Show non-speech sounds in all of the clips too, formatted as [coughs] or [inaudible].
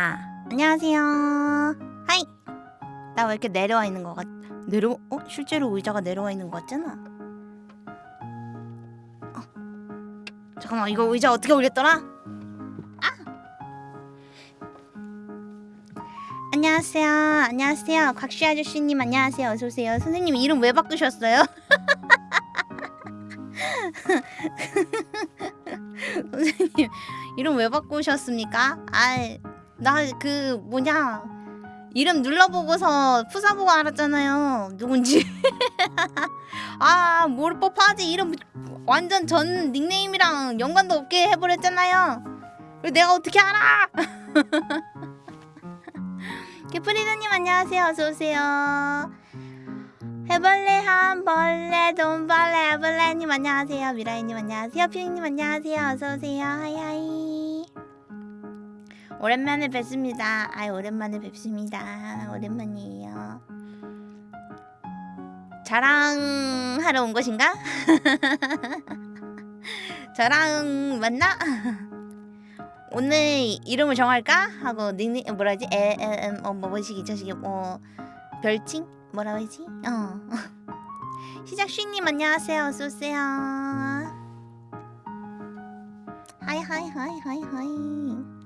아 안녕하세요 하이 나 왜 이렇게 내려와 있는 것 같... 내려... 어? 실제로 의자가 내려와 있는 것 같잖아 어. 잠깐만 이거 의자 어떻게 올렸더라? 아! 안녕하세요 안녕하세요 곽씨 아저씨님 안녕하세요 어서오세요 선생님 이름 왜 바꾸셨어요? [laughs] 선생님 이름 왜 바꾸셨습니까? 아 나 그 뭐냐 이름 눌러보고서 푸사보고 알았잖아요. 누군지. [laughs] 아 모를 법하지? 이름 완전 전 닉네임이랑 연관도 없게 해버렸잖아요. 내가 어떻게 알아? [laughs] 개프리드님 안녕하세요. 어서오세요. 해벌레 한벌레 돈벌레 해벌레님 안녕하세요. 미라이님 안녕하세요. 피디님 안녕하세요. 어서오세요. 하이하이 오랜만에 뵙습니다 아이 오랜만에 뵙습니다 오랜만이에요 자랑하러 온 것인가? [laughs] 저랑 맞나? 오늘 이름을 정할까? 하고 닉네임 뭐라지? 에에음 어 뭐 뭐시기 저시기 뭐 별칭? 뭐라고 하지? 어 [laughs] 시작 쉬님 안녕하세요 어서 오세요 hi hi hi hi hi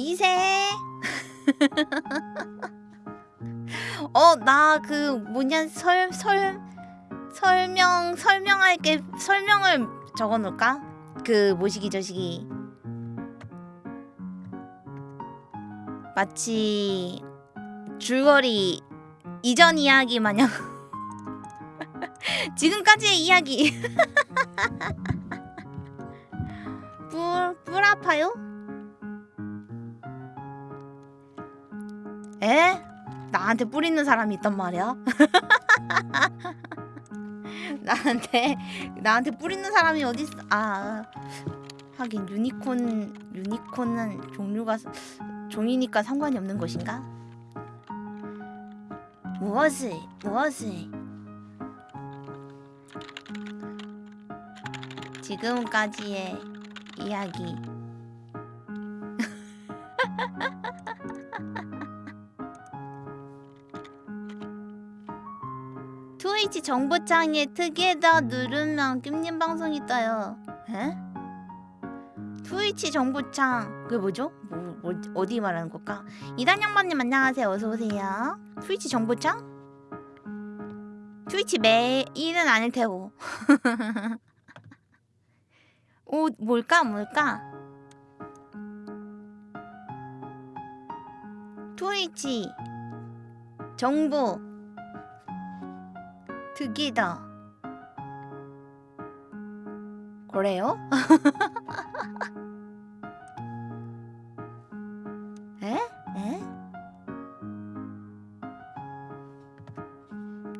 이세 [laughs] 어 나 그 뭐냐 설 설 설명 설명할 게 설명을 적어 놓을까? 그 모시기 저시기 마치 줄거리 이전 이야기 마냥 [laughs] 지금까지의 이야기 [laughs] 뿔, 뿔 아파요? 에? 나한테 뿔 있는 사람이 있단 말이야? [laughs] 나한테 나한테 뿔 있는 사람이 어디 있어? 아 하긴 유니콘 유니콘은 종류가 종이니까 상관이 없는 것인가? 무엇을 무엇을 지금까지의 이야기 [laughs] 트위치 정보창에 특이에다 누르면 낌님 방송이 떠요 에? 트위치 정보창 그게 뭐죠? 뭐, 뭐 어디 말하는 걸까? 이단양반님 안녕하세요 어서오세요 트위치 정보창? 트위치 매일은 아닐 테고 [laughs] 오 뭘까 뭘까 트위치 정보 특이다 그래요? [laughs] 에? 에?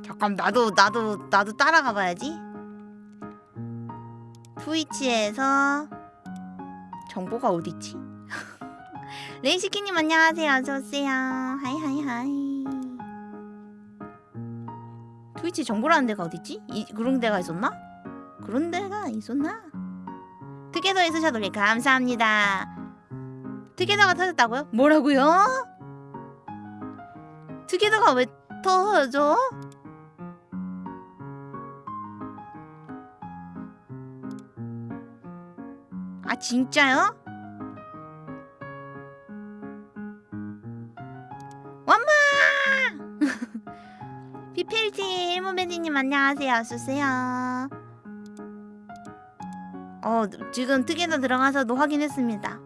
잠깐 나도 나도 나도 따라가 봐야지. 트위치에서 정보가 어디 있지? 레이시키님 안녕하세요. 어서 오세요. 하이 하이 하이. 트위치 정보라는 데가 어디 있지? 이, 그런 데가 있었나? 그런 데가 있었나? 특혜도 있으셔도 감사합니다. 특혜도가 터졌다고요? 뭐라고요? 특혜도가 왜 터져? 아 진짜요? 모베디님 안녕하세요 어서오세요 어 지금 특이나 들어가서도 확인했습니다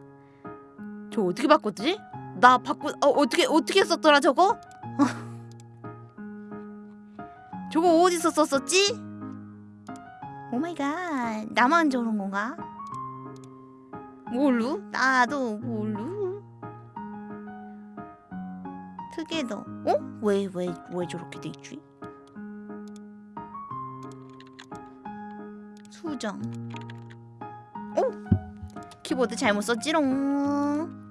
저 어떻게 바꿨지? 나 바꾸 어 어떻게 어떻게 썼더라 저거? [laughs] 저거 어디서 썼었지? oh my god 나만 저런 건가? 뭘로? 나도 뭘로? 특이도 어? 왜 왜 왜 저렇게 돼 있지? 수정 어? 키보드 잘못 썼지롱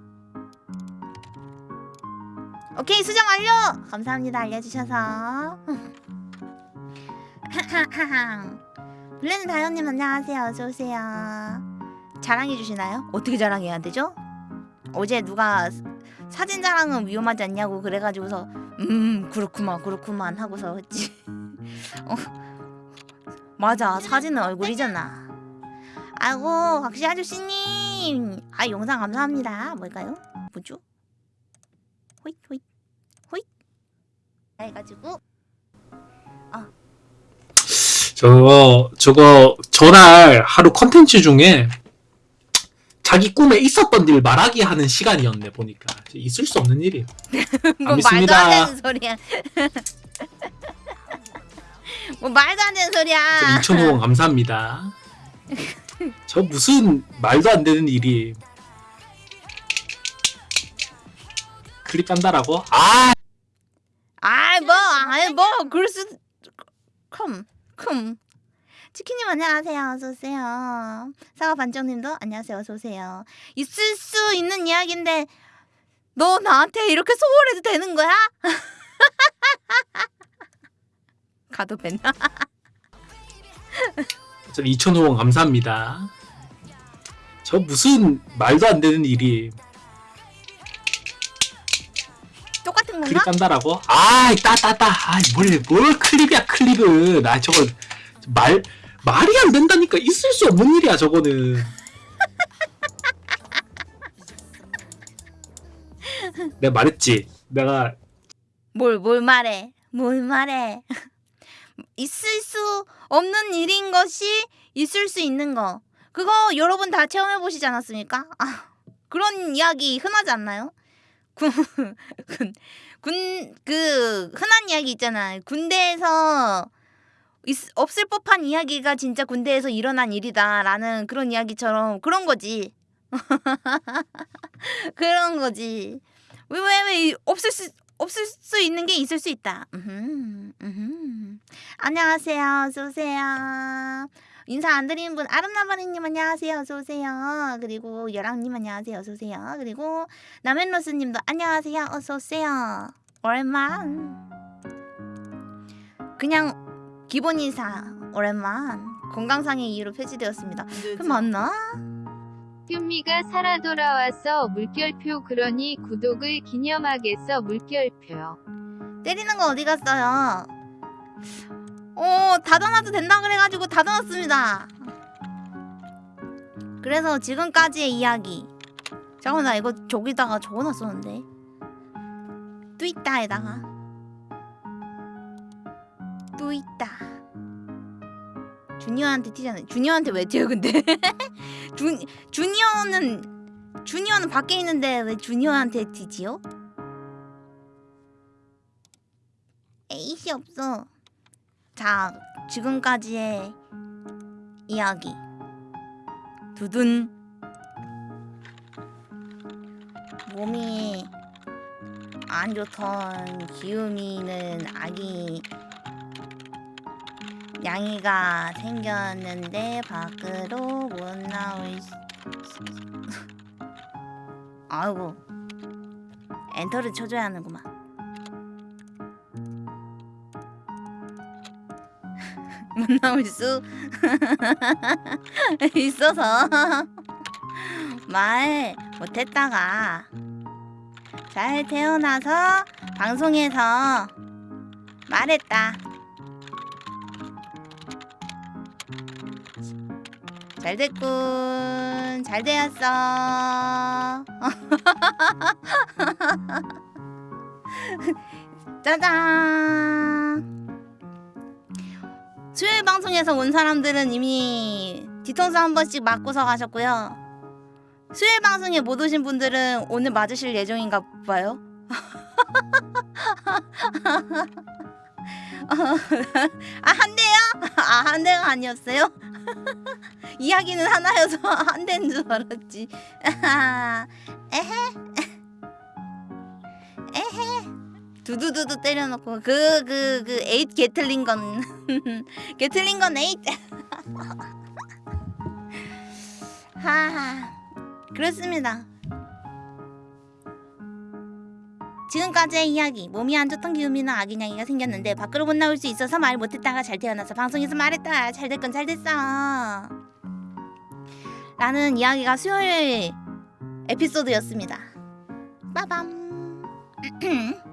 오케이 수정 완료! 감사합니다 알려주셔서 [laughs] 블렌드 다현님 안녕하세요 어서오세요 자랑해 주시나요? 어떻게 자랑해야 되죠? 어제 누가 사- 사진 자랑은 위험하지 않냐고 그래가지고서 음 그렇구만 그렇구만 하고서 했지 [laughs] 어, 맞아 사진은 얼굴이잖아. 아이고 각시 아저씨님. 아 영상 감사합니다. 뭘까요? 뭐죠? 호잇 호잇 호잇. 해가지고. 저거 저거 전날 하루 컨텐츠 중에 자기 꿈에 있었던 일 말하기 하는 시간이었네 보니까. 있을 수 없는 일이에요. [laughs] 뭐 말도 믿습니다. 안 되는 소리야 [laughs] 뭐 말도 안 되는 소리야 2,000원 감사합니다. [laughs] 저 무슨 말도 안 되는 일이 클립 딴다라고? 아 아이 뭐 아이 뭐 그럴 수 컴, 컴. 치킨님 안녕하세요 어서 오세요 사과 반장님도 안녕하세요 어서 오세요 있을 수 있는 이야기인데 너 나한테 이렇게 소홀해도 되는 거야? [laughs] 가도 벤저 2,000원 감사합니다. 저 무슨 말도 안 되는 일이 똑같은 클립 건가? 딴다라고? 아이 따따따 아뭘 뭘 클립이야 클립은 나 저거 말 말이 안 된다니까 있을 수 없는 일이야 저거는 내가 말했지 내가 뭘, 뭘 말해? 뭘 말해? 있을 수 없는 일인 것이 있을 수 있는 거. 그거 여러분 다 체험해 보시지 않았습니까? 아, 그런 이야기 흔하지 않나요? 군, [laughs] 군, 군, 그 흔한 이야기 있잖아. 군대에서 있, 없을 법한 이야기가 진짜 군대에서 일어난 일이다라는 그런 이야기처럼 그런 거지. [laughs] 그런 거지. 왜 왜 왜 없을 수 없을 수 있는 게 있을 수 있다. 안녕하세요. 어서 오세요. 인사 안 드리는 분 아름나바리님 안녕하세요. 어서 오세요. 그리고 여랑님 안녕하세요. 어서 오세요. 그리고 남현로스님도 안녕하세요. 어서 오세요. 오랜만. 그냥 기본 인사 오랜만. 건강상의 이유로 폐지되었습니다. 그 맞나? 휴미가 살아 돌아와서 물결표 그러니 구독을 기념하겠어 물결표. 때리는 거 어디 갔어요? 어, 닫아놔도 된다 그래가지고 닫아놨습니다. 그래서 지금까지의 이야기. 잠깐만, 나 이거 저기다가 적어놨었는데. 뚜있다에다가. 뚜있다. 주니어한테 튀잖아요. 주니어한테 왜 튀어, 근데? [laughs] 주, 주니어는, 주니어는 밖에 있는데 왜 주니어한테 튀지요? 에이씨 없어. 자, 지금까지의 이야기. 두둔. 몸이 안 좋던 기우미는 아기 양이가 생겼는데 밖으로 못 나올 수... [laughs] 아이고 엔터를 쳐줘야 하는구만 [laughs] 못 나올 수 [laughs] 있어서 말 못했다가 잘 태어나서 방송에서 말했다. 잘 됐군. 잘 되었어. [laughs] 짜잔. 수요일 방송에서 온 사람들은 이미 뒤통수 한 번씩 맞고서 가셨고요. 수요일 방송에 못 오신 분들은 오늘 맞으실 예정인가 봐요. [laughs] 아, 한 대요? 아, 한 대가 아니었어요? [laughs] 이야기는 하나여서 [laughs] 한 대인 줄 알았지. [laughs] 에헤. 에헤. 두두두두 때려놓고 그 그 그 에잇 Gatling gun Gatling gun 에잇 하하 그렇습니다 지금까지의 이야기 몸이 안 좋던 기우미는 아기냥이가 생겼는데 밖으로 못 나올 수 있어서 말 못했다가 잘 태어나서 방송에서 말했다 잘 됐건 잘 됐어 라는 이야기가 수요일 에피소드였습니다. 빠밤. [clears throat]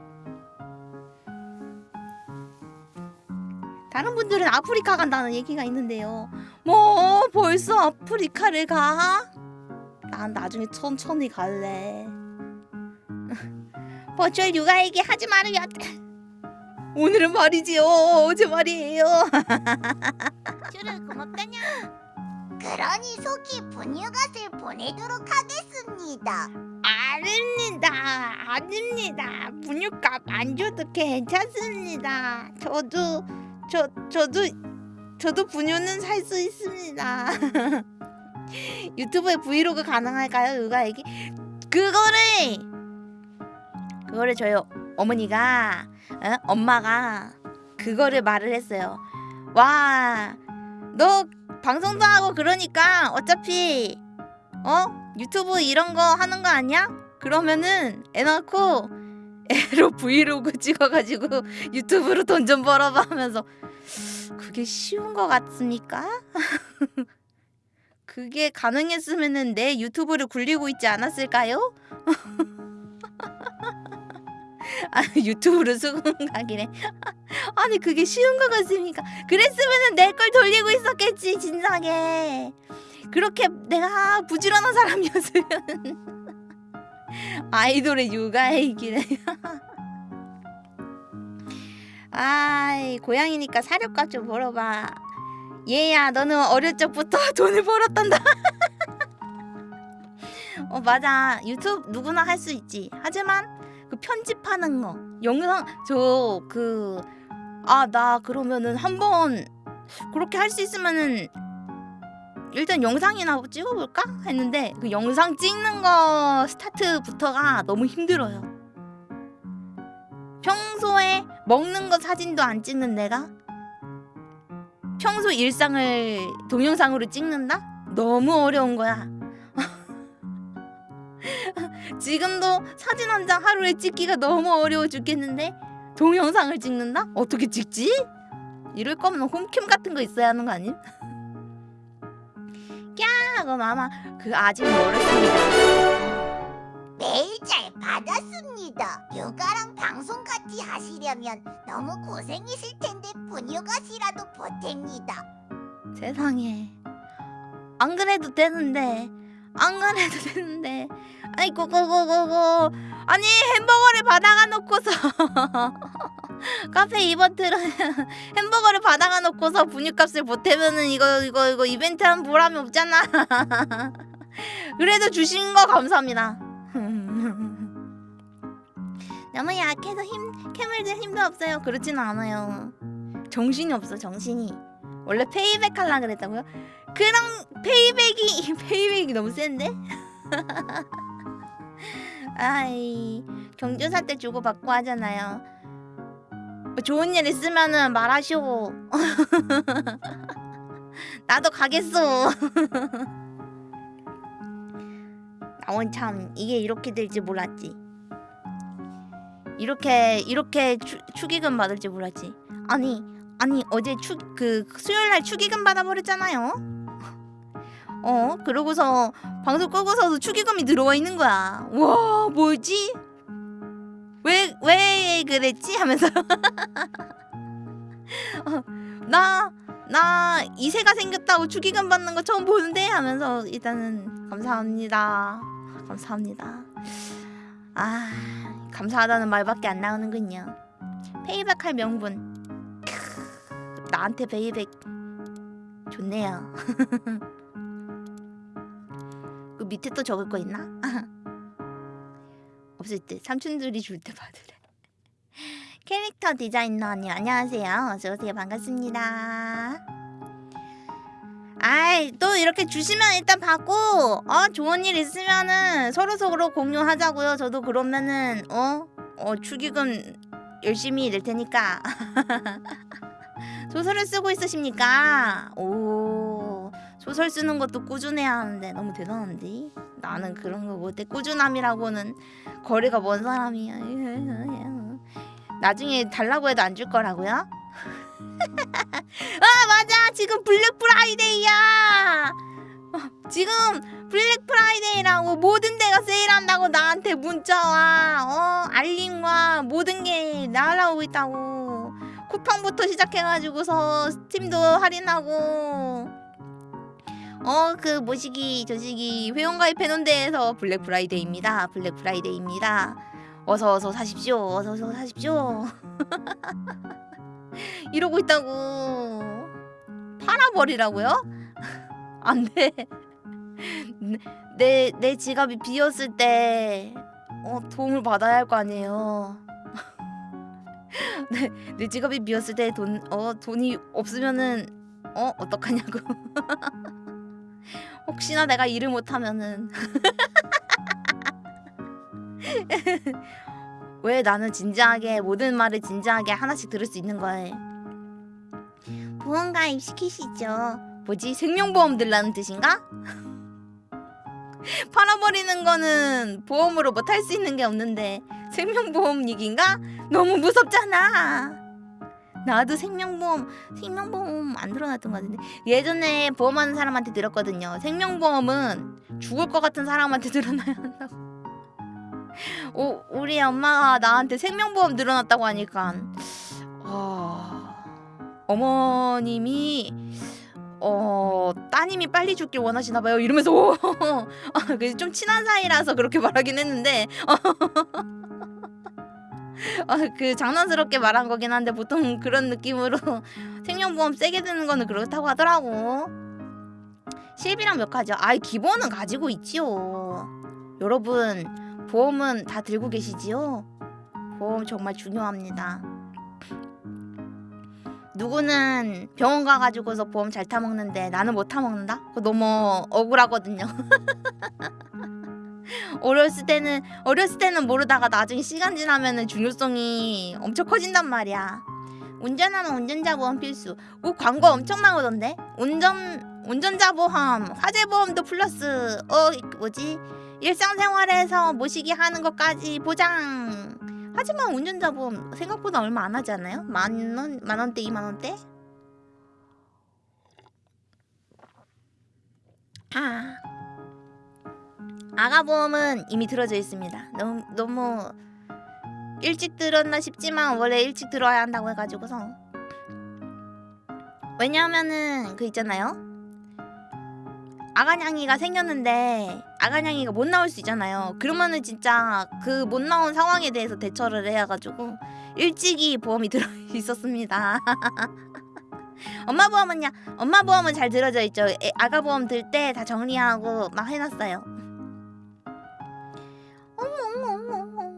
다른 분들은 아프리카 간다는 얘기가 있는데요. 뭐 벌써 아프리카를 가? 난 나중에 천천히 갈래. 버추얼 육아 얘기 하지 말아요. 오늘은 말이지요. 어제 말이에요. [laughs] 쭈르 고맙다냐. 그러니 속히 분유갓을 보내도록 하겠습니다. 아닙니다. 아닙니다. 분유값 안 줘도 괜찮습니다. 저도 저 저도 저도 분유는 살 수 있습니다. [laughs] 유튜브에 브이로그 가능할까요? 육아 얘기? 그거를 그거를 저희 어머니가 어? 엄마가 그거를 말을 했어요. 와, 너 방송도 하고 그러니까 어차피 어 유튜브 이런 거 하는 거 아니야? 그러면은 애 낳고 애로 브이로그 [laughs] 찍어가지고 유튜브로 돈 좀 벌어봐 하면서 그게 쉬운 거 같습니까? [laughs] 그게 가능했으면은 내 유튜브를 굴리고 있지 않았을까요? [laughs] [laughs] 아 유튜브로 수긍각이래. [laughs] 아니 그게 쉬운 거 같습니까? 그랬으면은 내 걸 돌리고 있었겠지 진작에. 그렇게 내가 부지런한 사람이었으면 [laughs] 아이돌의 육아이기네. 아이 고양이니까 사료값 좀 벌어봐. 얘야 너는 어릴 적부터 돈을 벌었단다. 어 맞아 유튜브 누구나 할 수 있지. 하지만 그 편집하는 거 영상 저 그 아 나 그러면은 한번 그렇게 할 수 있으면은 일단 영상이나 찍어볼까 했는데 그 영상 찍는 거 스타트부터가 너무 힘들어요. 평소에 먹는 거 사진도 안 찍는 내가 평소 일상을 동영상으로 찍는다? 너무 어려운 거야. 지금도 사진 한 장 하루에 찍기가 너무 어려워 죽겠는데 동영상을 찍는다? 어떻게 찍지? 이럴 거면 홈캠 같은 거 있어야 하는 거 아님? 야, 그럼 아마 그 아직 멀었습니다. 메일 잘 받았습니다. 육아랑 방송 같이 하시려면 너무 고생이실 텐데 분유갓이라도 보탭니다. 세상에 안 그래도 되는데 안 그래도 되는데. 아니 고고고고고. 아니 햄버거를 받아가 놓고서. [laughs] 카페 이벤트를 [laughs] 햄버거를 받아가 놓고서 분유값을 보태면은 이거 이거 이거 이벤트 한 보람이 없잖아. [laughs] 그래도 주신 거 감사합니다. 너무 약해서 힘 캠을 들 힘도 없어요. 그렇지는 않아요. 정신이 없어 정신이 원래 payback 하려 그랬다고요? 그럼 payback이 [laughs] payback이 너무 센데? [laughs] 아이 경조사 때 주고 받고 하잖아요. 뭐 좋은 일 있으면은 말하시오. [laughs] 나도 가겠어. 나원 참 이게 이렇게 될지 몰랐지. 이렇게 이렇게 추, 축의금 받을지 몰랐지. 아니 아니 어제 축그 수요일 날 축의금 받아버렸잖아요. [laughs] 어 그러고서 방송 끄고서도 축의금이 들어와 있는 거야. 와 뭐지? 왜 왜 그랬지? 하면서 [laughs] 어, 나 나 이세가 생겼다고 축의금 받는 거 처음 보는데 하면서 일단은 감사합니다. 감사합니다. 아 감사하다는 말밖에 안 나오는군요. payback 할 명분. 크, 나한테 payback 좋네요. [laughs] 그 밑에 또 적을 거 있나? [laughs] 없을 때 삼촌들이 줄 때 받으래. [laughs] 캐릭터 디자이너님 안녕하세요. 어서 오세요. 반갑습니다. 아이 또 이렇게 주시면 일단 받고 어 좋은 일 있으면은 서로 서로 공유하자고요. 저도 그러면은 어 어 축의금 열심히 낼 테니까 소설을 쓰고 있으십니까? 오 소설 쓰는 것도 꾸준해야 하는데 너무 대단한데? 나는 그런 거 못해 꾸준함이라고는 거리가 먼 사람이야 나중에 달라고 해도 안 줄 거라고요? 아 [laughs] 맞아! 지금 Black Friday야! 어, 지금 Black Friday라고 모든 데가 세일한다고 나한테 문자와. 어 알림과 모든 게 날아오고 있다고 쿠팡부터 시작해가지고서 스팀도 할인하고. 어그 뭐시기 저시기 회원가입 해놓은 데에서 Black Friday입니다. Black Friday입니다. 어서 어서 사십시오. 어서 어서 사십시오. [laughs] 이러고 있다고. 팔아버리라고요? [laughs] 안돼. 내, 내 지갑이 비었을 때 어, 도움을 받아야 할 거 아니에요. 내, 내 지갑이 비었을 때 돈, 어, 돈이 없으면은 어 어떡하냐고. [laughs] 혹시나 내가 일을 못하면은 [laughs] 왜 나는 진지하게 모든 말을 진지하게 하나씩 들을 수 있는 거야. 보험 가입 시키시죠. 뭐지 생명보험 들라는 뜻인가? [laughs] [laughs] 팔아버리는 거는 보험으로 뭐 탈 수 있는 게 없는데 생명보험 얘기인가? 너무 무섭잖아. 나도 생명보험 생명보험 안 들어놨던 것 같은데 예전에 보험하는 사람한테 들었거든요. 생명보험은 죽을 것 같은 사람한테 [laughs] 들어놔야 한다고. 오, 우리 엄마가 나한테 생명보험 들어놨다고 하니까 어, 어머님이 어 따님이 빨리 죽길 원하시나 봐요 이러면서 오, [laughs] 아, 그래서 좀 친한 사이라서 그렇게 말하긴 했는데 어, [laughs] 그 장난스럽게 말한 거긴 한데 보통 그런 느낌으로 [laughs] 생명보험 세게 드는 거는 그렇다고 하더라고 실비랑 몇 가지요? 아이 기본은 가지고 있지요 여러분 보험은 다 들고 계시지요? 보험 정말 중요합니다 누구는 병원 가가지고서 보험 잘 타먹는데 나는 못 타먹는다? 그거 너무 억울하거든요. [laughs] 어렸을 때는 어렸을 때는 모르다가 나중에 시간 지나면은 중요성이 엄청 커진단 말이야. 운전하면 운전자 보험 필수. 오 광고 엄청 나오던데. 운전 운전자 보험, 화재 보험도 플러스. 어 뭐지? 일상생활에서 모시기 하는 것까지 보장. 하지만 운전자 보험 생각보다 얼마 안 하지 않아요? 만 원, 만 원대, 이만 원대? 아, 아가 보험은 이미 들어져 있습니다. 너무 너무 일찍 들었나 싶지만 원래 일찍 들어야 한다고 해가지고서 왜냐하면은 그 있잖아요. 아가냥이가 생겼는데 아가냥이가 못 나올 수 있잖아요. 그러면은 진짜 그 못 나온 상황에 대해서 대처를 해야 가지고 일찍이 보험이 [laughs] 들어 있었습니다. [laughs] 엄마 보험은요? 엄마 보험은 잘 들어져 있죠. 애- 아가 보험 들 때 다 정리하고 막 해놨어요. 어머 어머 어머 어머.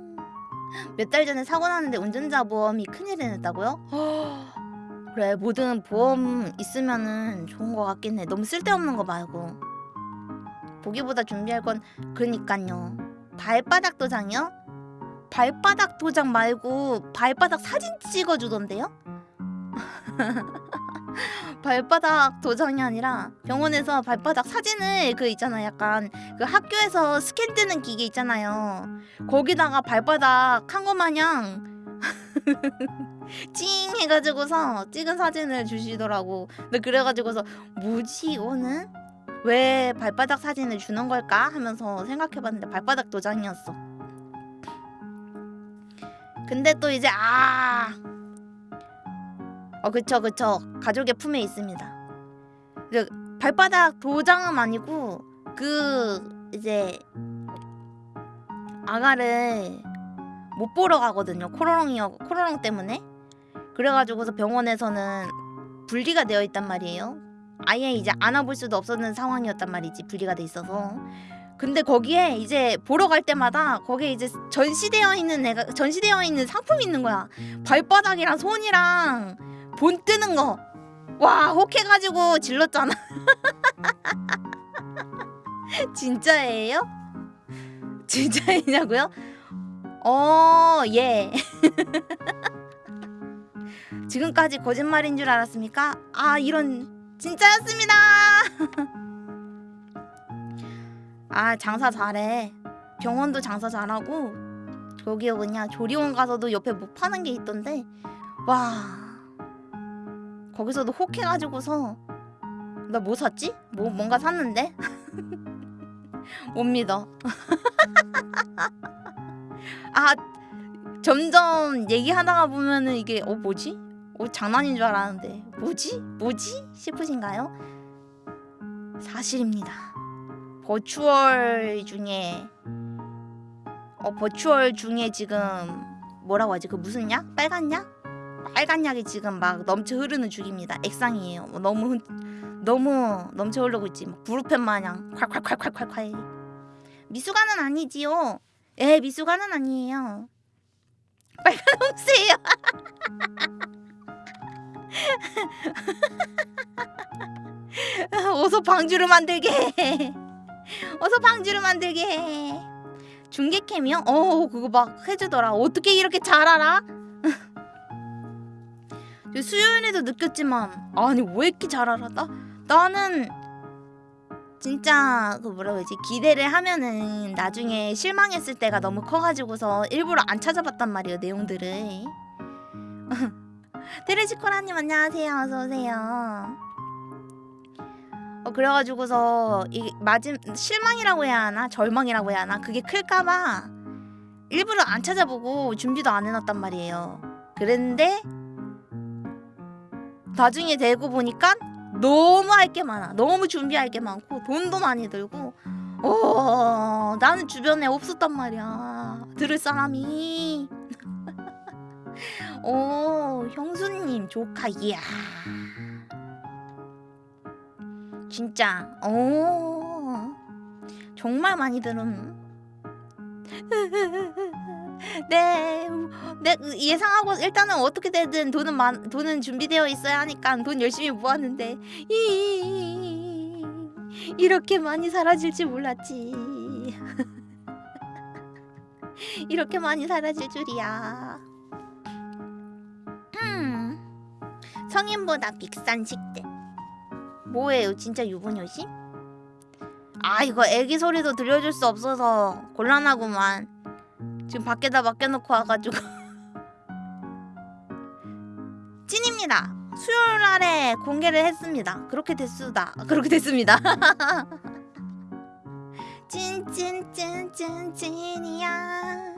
몇 달 전에 사고 났는데 운전자 보험이 큰일 이 났다고요? [gasps] 그래 모든 보험 있으면은 좋은 거 같긴 해. 너무 쓸데없는 거 말고. 보기보다 준비할 건 그러니까요. 발바닥 도장이요? 발바닥 도장 말고 발바닥 사진 찍어주던데요? [laughs] 발바닥 도장이 아니라 병원에서 발바닥 사진을 그 있잖아 약간 그 학교에서 스캔 뜨는 기계 있잖아요 거기다가 발바닥 한 거 마냥 [laughs] 찡 해가지고서 찍은 사진을 주시더라고 근데 그래가지고서 뭐지 이거는? 왜 발바닥 사진을 주는 걸까 하면서 생각해봤는데 발바닥 도장이었어. 근데 또 이제 아, 어 그쵸 그쵸 가족의 품에 있습니다. 그 발바닥 도장은 아니고 그 이제 아가를 못 보러 가거든요 코로롱이어 코로롱 때문에 그래가지고서 병원에서는 분리가 되어 있단 말이에요. 아예 이제 안아볼 수도 없었는 상황이었단 말이지 분리가 돼 있어서 근데 거기에 이제 보러 갈 때마다 거기에 이제 전시되어 있는 애가 전시되어 있는 상품이 있는 거야 발바닥이랑 손이랑 본 뜨는 거와 혹해가지고 질렀잖아 [laughs] 진짜예요? 진짜이냐고요? 어 예 [laughs] 지금까지 거짓말인 줄 알았습니까? 아 이런 진짜였습니다. [laughs] 아 장사 잘해. 병원도 장사 잘하고 저기 그냥 조리원 가서도 옆에 뭐 파는 게 있던데 와 거기서도 혹해가지고서 나 뭐 샀지? 뭐 뭔가 샀는데 [laughs] 못 믿어. [laughs] 아 점점 얘기하다가 보면은 이게 어 뭐지? 어 장난인 줄 알았는데 뭐지? 뭐지? 싶으신가요? 사실입니다. 버추얼 중에 어 버추얼 중에 지금 뭐라고 하지? 그 무슨 약? 빨간 약? 빨간 약이 지금 막 넘쳐 흐르는 중입니다. 액상이에요. 뭐 너무 흔- 너무 넘쳐 흐르고 있지. 막 부르펜 마냥 콸콸콸콸콸콸. 미숙아는 아니지요. 에 미숙아는 아니에요. 빨간 옥수예요. [laughs] 어서 방주를 만들게 해. 어서 방주를 만들게 해. 중계캠이요? 어 그거 막 해주더라. 어떻게 이렇게 잘 알아? [laughs] 저 수요일에도 느꼈지만 아니 왜 이렇게 잘 알아? 나 나는 진짜 그 뭐라고 해야지 기대를 하면은 나중에 실망했을 때가 너무 커가지고서 일부러 안 찾아봤단 말이에요 내용들을. [laughs] 테레시코라님 안녕하세요 어서 오세요. 어 그래가지고서 이 맞음 실망이라고 해야 하나 절망이라고 해야 하나 그게 클까봐 일부러 안 찾아보고 준비도 안 해놨단 말이에요. 그랬는데 나중에 되고 보니까 너무 할 게 많아. 너무 준비할 게 많고 돈도 많이 들고. 어, 나는 주변에 없었단 말이야. 들을 사람이. 오, 형수님 조카 이야. 진짜. 오. 정말 많이 들음. [laughs] 네, 네 예상하고 일단은 어떻게 되든 돈은 많 돈은 준비되어 있어야 하니까 돈 열심히 모았는데 이 이렇게 많이 사라질지 몰랐지. [laughs] 이렇게 많이 사라질 줄이야. 성인보다 비싼 식대. 뭐예요, 진짜 유부녀심? 아 이거 애기 소리도 들려줄 수 없어서 곤란하구만. 지금 밖에다 맡겨놓고 와가지고 [laughs] 찐입니다. 수요일 날에 공개를 했습니다. 그렇게 됐수다. 그렇게 됐습니다. [laughs] 찐찐찐찐 찐이야.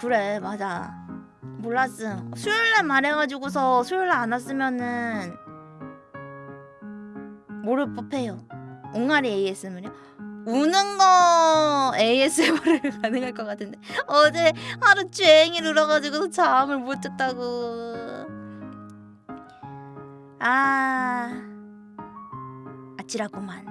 그래 맞아. 몰랐음. 수요일 날 말해가지고서 수요일 날 안 왔으면은 모를 법해요. 옹알이 ASM을요? 우는 거 ASMR을 [laughs] 가능할 것 같은데 어제 하루 종일 울어가지고 잠을 못 잤다고 아 아찔하구만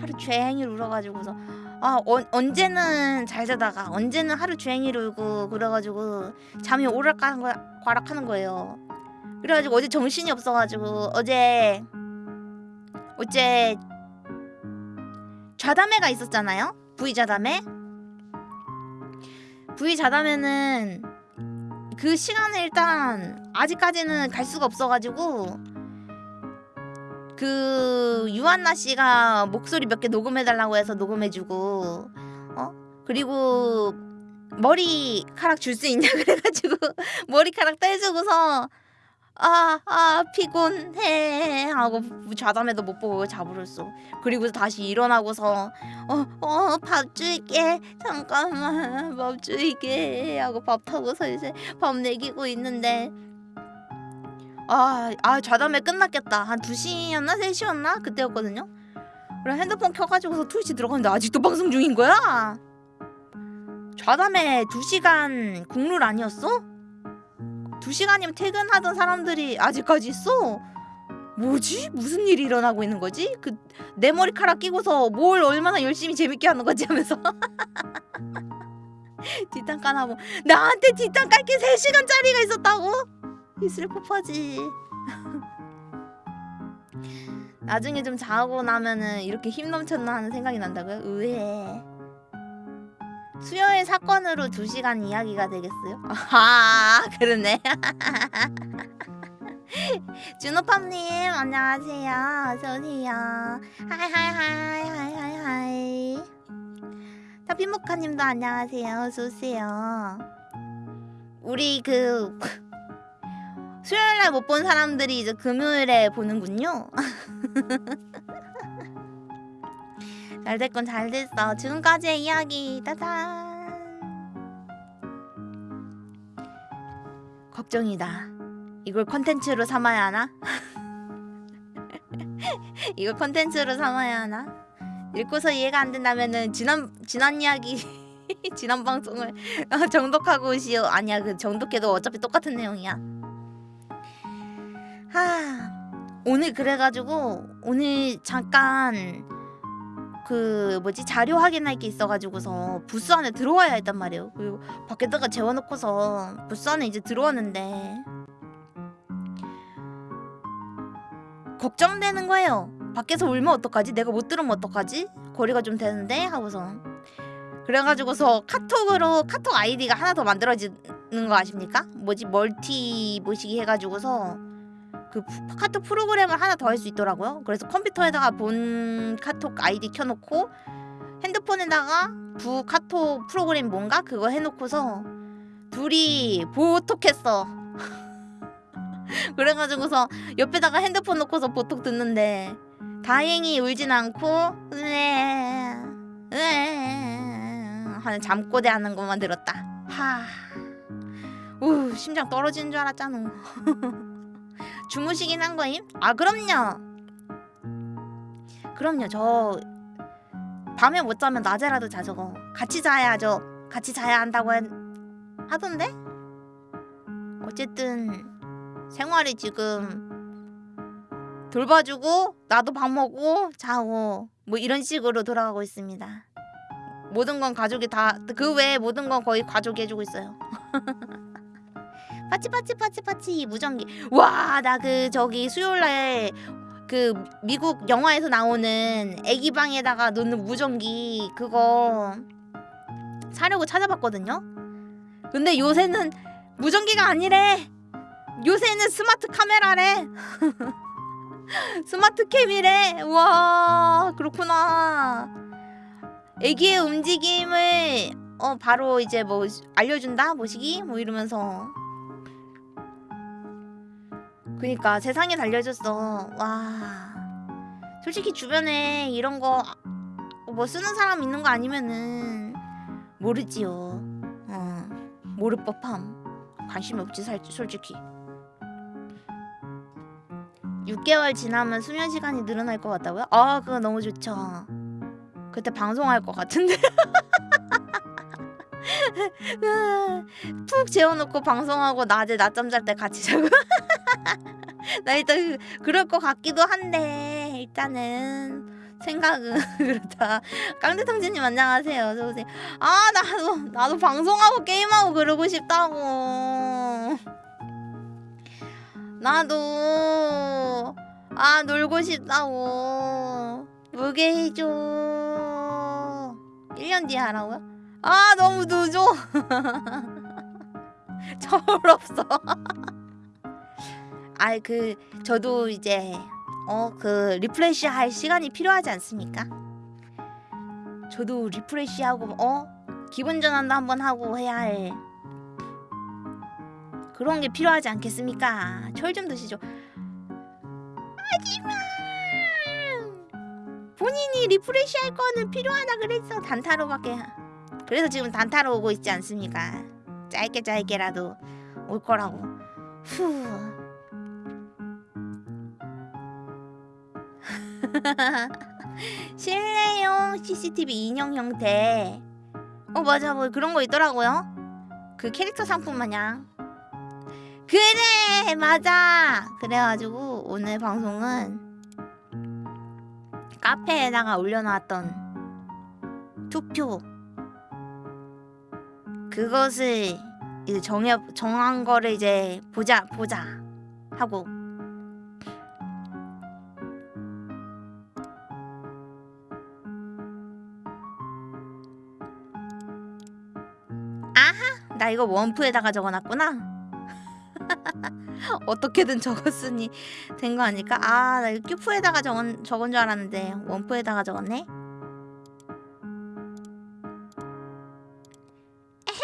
하루 종일 울어가지고서 아 어, 언제는 잘 자다가 언제는 하루 종일 울고 그래가지고 잠이 오락가락하는 거예요 그래가지고 어제 정신이 없어가지고 어제 어제 좌담회가 있었잖아요. V 좌담회. V 좌담회는 그 시간에 일단 아직까지는 갈 수가 없어가지고 그 유한나 씨가 목소리 몇 개 녹음해달라고 해서 녹음해주고 어 그리고 머리카락 줄 수 있냐 [laughs] 그래가지고 머리카락 떼주고서 아, 아, 피곤해. 하고 좌담에도 못 보고 자버렸어. 그리고 다시 일어나고서, 어, 어, 밥 줄게. 잠깐만, 밥 줄게. 하고 밥 타고서 이제 밥 먹이고 있는데, 아, 아, 좌담에 끝났겠다. 한 2시였나? 3시였나? 그때였거든요? 그래, 핸드폰 켜가지고서 트위치 들어갔는데 아직도 방송 중인 거야? 좌담에 2시간 국룰 아니었어? 두 시간이면 퇴근하던 사람들이 아직까지 있어. 뭐지? 무슨 일이 일어나고 있는 거지? 그 내 머리카락 끼고서 뭘 얼마나 열심히 재밌게 하는 거지 하면서 [laughs] 뒷담 까나고 나한테 뒷담 깔게 3시간짜리가 있었다고? 이슬 폭파지. [laughs] 나중에 좀 자고 나면은 이렇게 힘 넘쳤나 하는 생각이 난다고요? 의외 수요일 사건으로 2시간 이야기가 되겠어요? [laughs] 아 그러네. [laughs] 준호팜님 안녕하세요. 어서오세요. 하이하이하이 하이하이하이. 타피모카님도 안녕하세요. 어서오세요. 우리 그 수요일날 못 본 사람들이 이제 금요일에 보는군요 [laughs] 잘 됐건 잘 됐어. 지금까지의 이야기 따단. 걱정이다. 이걸 컨텐츠로 삼아야 하나? [laughs] 이걸 컨텐츠로 삼아야 하나? 읽고서 이해가 안 된다면은 지난 지난 이야기 [laughs] 지난 방송을 정독하고 오시오. 아니야 그 정독해도 어차피 똑같은 내용이야. 하 오늘 그래가지고 오늘 잠깐 그 뭐지 자료 확인할 게 있어가지고서 부스 안에 들어와야 했단 말이에요. 그리고 밖에다가 재워놓고서 부스 안에 이제 들어왔는데 걱정되는 거예요. 밖에서 울면 어떡하지? 내가 못 들으면 어떡하지? 거리가 좀 되는데 하고서 그래가지고서 카톡으로 카톡 아이디가 하나 더 만들어지는 거 아십니까? 뭐지 멀티 뭐시기 해가지고서 그 푸- 카톡 프로그램을 하나 더 할 수 있더라고요. 그래서 컴퓨터에다가 본 카톡 아이디 켜놓고 핸드폰에다가 부 카톡 프로그램 뭔가 그거 해놓고서 둘이 보톡했어. [laughs] 그래가지고서 옆에다가 핸드폰 놓고서 보톡 듣는데 다행히 울진 않고 으에 하는 잠꼬대 하는 것만 들었다. 하. 우 심장 떨어지는 줄 알았잖아. [laughs] 주무시긴 한 거임? 아 그럼요. 그럼요. 저 밤에 못 자면 낮에라도 자죠. 같이 자야죠. 같이 자야 한다고 한- 하던데? 어쨌든 생활이 지금 돌봐주고 나도 밥 먹고 자고 뭐 이런 식으로 돌아가고 있습니다. 모든 건 가족이 다 그 외에 모든 건 거의 가족이 해주고 있어요. [laughs] 파치 파치 파치 파치 무전기 와 나 그 저기 수요일날 그 미국 영화에서 나오는 애기 방에다가 놓는 무전기 그거 사려고 찾아봤거든요. 근데 요새는 무전기가 아니래. 요새는 스마트 카메라래. [laughs] 스마트 캠이래. 와 그렇구나. 애기의 움직임을 어 바로 이제 뭐 알려준다 모시기 뭐 이러면서 그니까 세상에 달려졌어. 와. 솔직히 주변에 이런 거 뭐 쓰는 사람 있는 거 아니면은 모르지요. 어. 모를 법함. 관심이 없지 살 솔직히. 6개월 지나면 수면 시간이 늘어날 것 같다고요? 아, 그거 너무 좋죠. 그때 방송할 것 같은데. [laughs] 푹 재워놓고 방송하고 낮에 낮잠 잘 때 같이 자고. [laughs] 나 일단 그- 그럴 것 같기도 한데 일단은 생각은 [laughs] 그렇다. 깡대통지님 안녕하세요. 어서 오세요. 아 나도 나도 방송하고 게임하고 그러고 싶다고. 나도 아 놀고 싶다고. 무게 해줘. 1년 뒤에 하라고요? 아 너무 늦어. [laughs] 철없어. [laughs] 아이 그 저도 이제 어 그 refresh 할 시간이 필요하지 않습니까? 저도 refresh 하고 어 기분 전환도 한번 하고 해야 할 그런 게 필요하지 않겠습니까? 철 좀 드시죠. 하지만 본인이 refresh 할 거는 필요하다 그랬어 단타로밖에 그래서 지금 단타로 오고 있지 않습니까? 짧게 짧게라도 올 거라고. 후. [laughs] 실내용 CCTV 인형 형태. 어 맞아 뭐 그런 거 있더라고요. 그 캐릭터 상품 마냥. 그래 맞아. 그래가지고 오늘 방송은 카페에다가 올려놨던 투표 그것을 이제 정해 정한 거를 이제 보자 보자 하고 나 이거 원프에다가 적어놨구나. [laughs] 어떻게든 적었으니 된 거 아닐까? 아, 나 이거 큐프에다가 적은 적은 줄 알았는데 원프에다가 적었네. 에헤.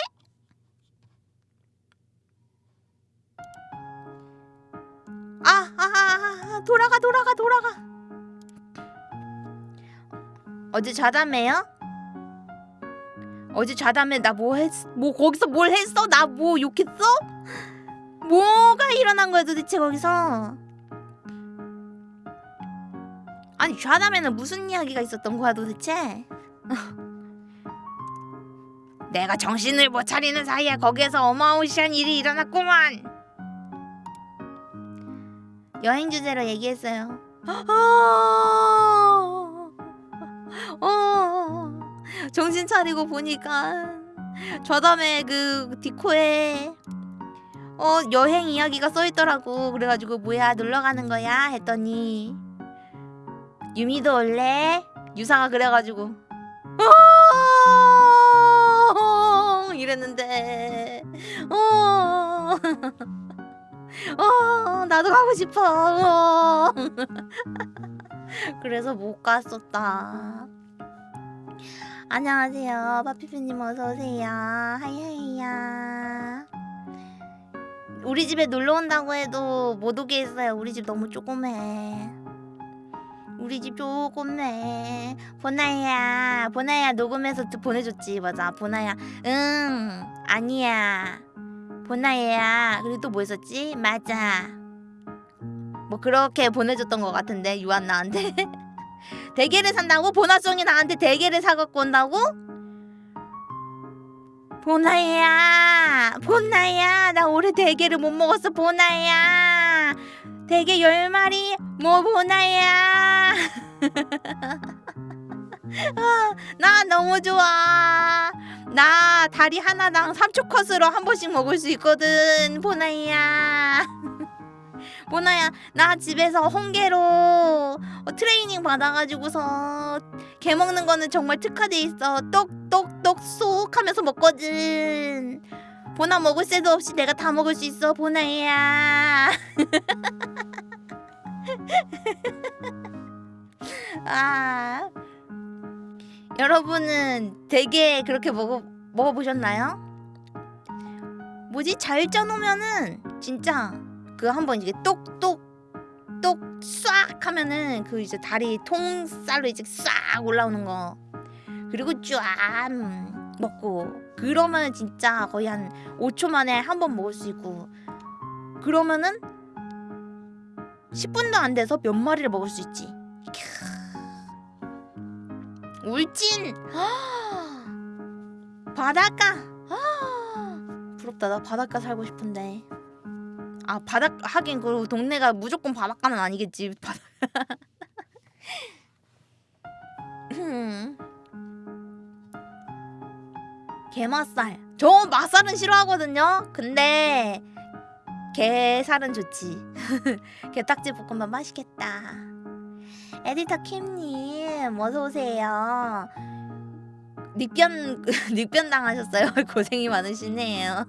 아, 아, 아, 아, 돌아가, 돌아가, 돌아가. 어제 좌담해요? 어제 좌담해 나뭐 했? 뭐 거기서 뭘 했어? 나 뭐 욕했어? 뭐가 일어난 거야 도대체 거기서? 아니 좌담에는 무슨 이야기가 있었던 거야 도대체? [laughs] 내가 정신을 못 차리는 사이에 거기에서 어마무시한 일이 일어났구만. 여행 주제로 얘기했어요. [gasps] 어, 정신 차리고 보니까 저담에 그 디코에 어 여행 이야기가 써 있더라고. 그래가지고 뭐야 놀러 가는 거야 했더니 유미도 올래? 유사가 그래가지고 어 이랬는데 어. [laughs] 어 나도 가고 싶어 어. [laughs] 그래서 못 갔었다 안녕하세요. 파피피님 어서오세요. 하이하이야. 우리 집에 놀러 온다고 해도 못 오게 했어요. 우리 집 너무 조그매. 우리 집 조그매. 보나야 보나야 녹음해서 또 보내줬지. 맞아. 보나야. 응 아니야. 보나야. 그리고 또 뭐 있었지? 맞아. 뭐 그렇게 보내줬던 것 같은데 유한 나한테 [laughs] 대게를 산다고? 보나송이 나한테 대게를 사갖고 온다고? 보나야 보나야 나 올해 대게를 못 먹었어 보나야. 대게 열 마리 뭐 보나야? [laughs] 아, 나 너무 좋아. 나 다리 하나당 3초 컷으로 한 번씩 먹을 수 있거든 보나야 보나야 나 집에서 홍게로 어, 트레이닝 받아가지고서 게 먹는 거는 정말 특화돼 있어. 똑똑똑 쏙 하면서 먹거든. 보나 먹을 새도 없이 내가 다 먹을 수 있어 보나야. [laughs] 아 여러분은 되게 그렇게 먹어 먹어보셨나요? 뭐지? 잘 쪄놓으면은 진짜 그 한번 이게 똑똑 똑싹 하면은 그 이제 다리 통살로 이제 싹 올라오는 거. 그리고 쫙 먹고. 그러면 진짜 거의 한 5초 만에 한 번 먹을 수 있고. 그러면은 10분도 안 돼서 몇 마리를 먹을 수 있지. 울진! [gasps] 바닷가! 아, [gasps] 부럽다. 나 바닷가 살고 싶은데 아 바닷 하긴 그 동네가 무조건 바닷가는 아니겠지 음. [laughs] 게맛살 저 맛살은 싫어하거든요 근데 게살은 좋지 [laughs] 게딱지 볶음밥 맛있겠다 에디터 킴님 어서 오세요. 닉변 [laughs] 닉변 당하셨어요. 고생이 많으시네요.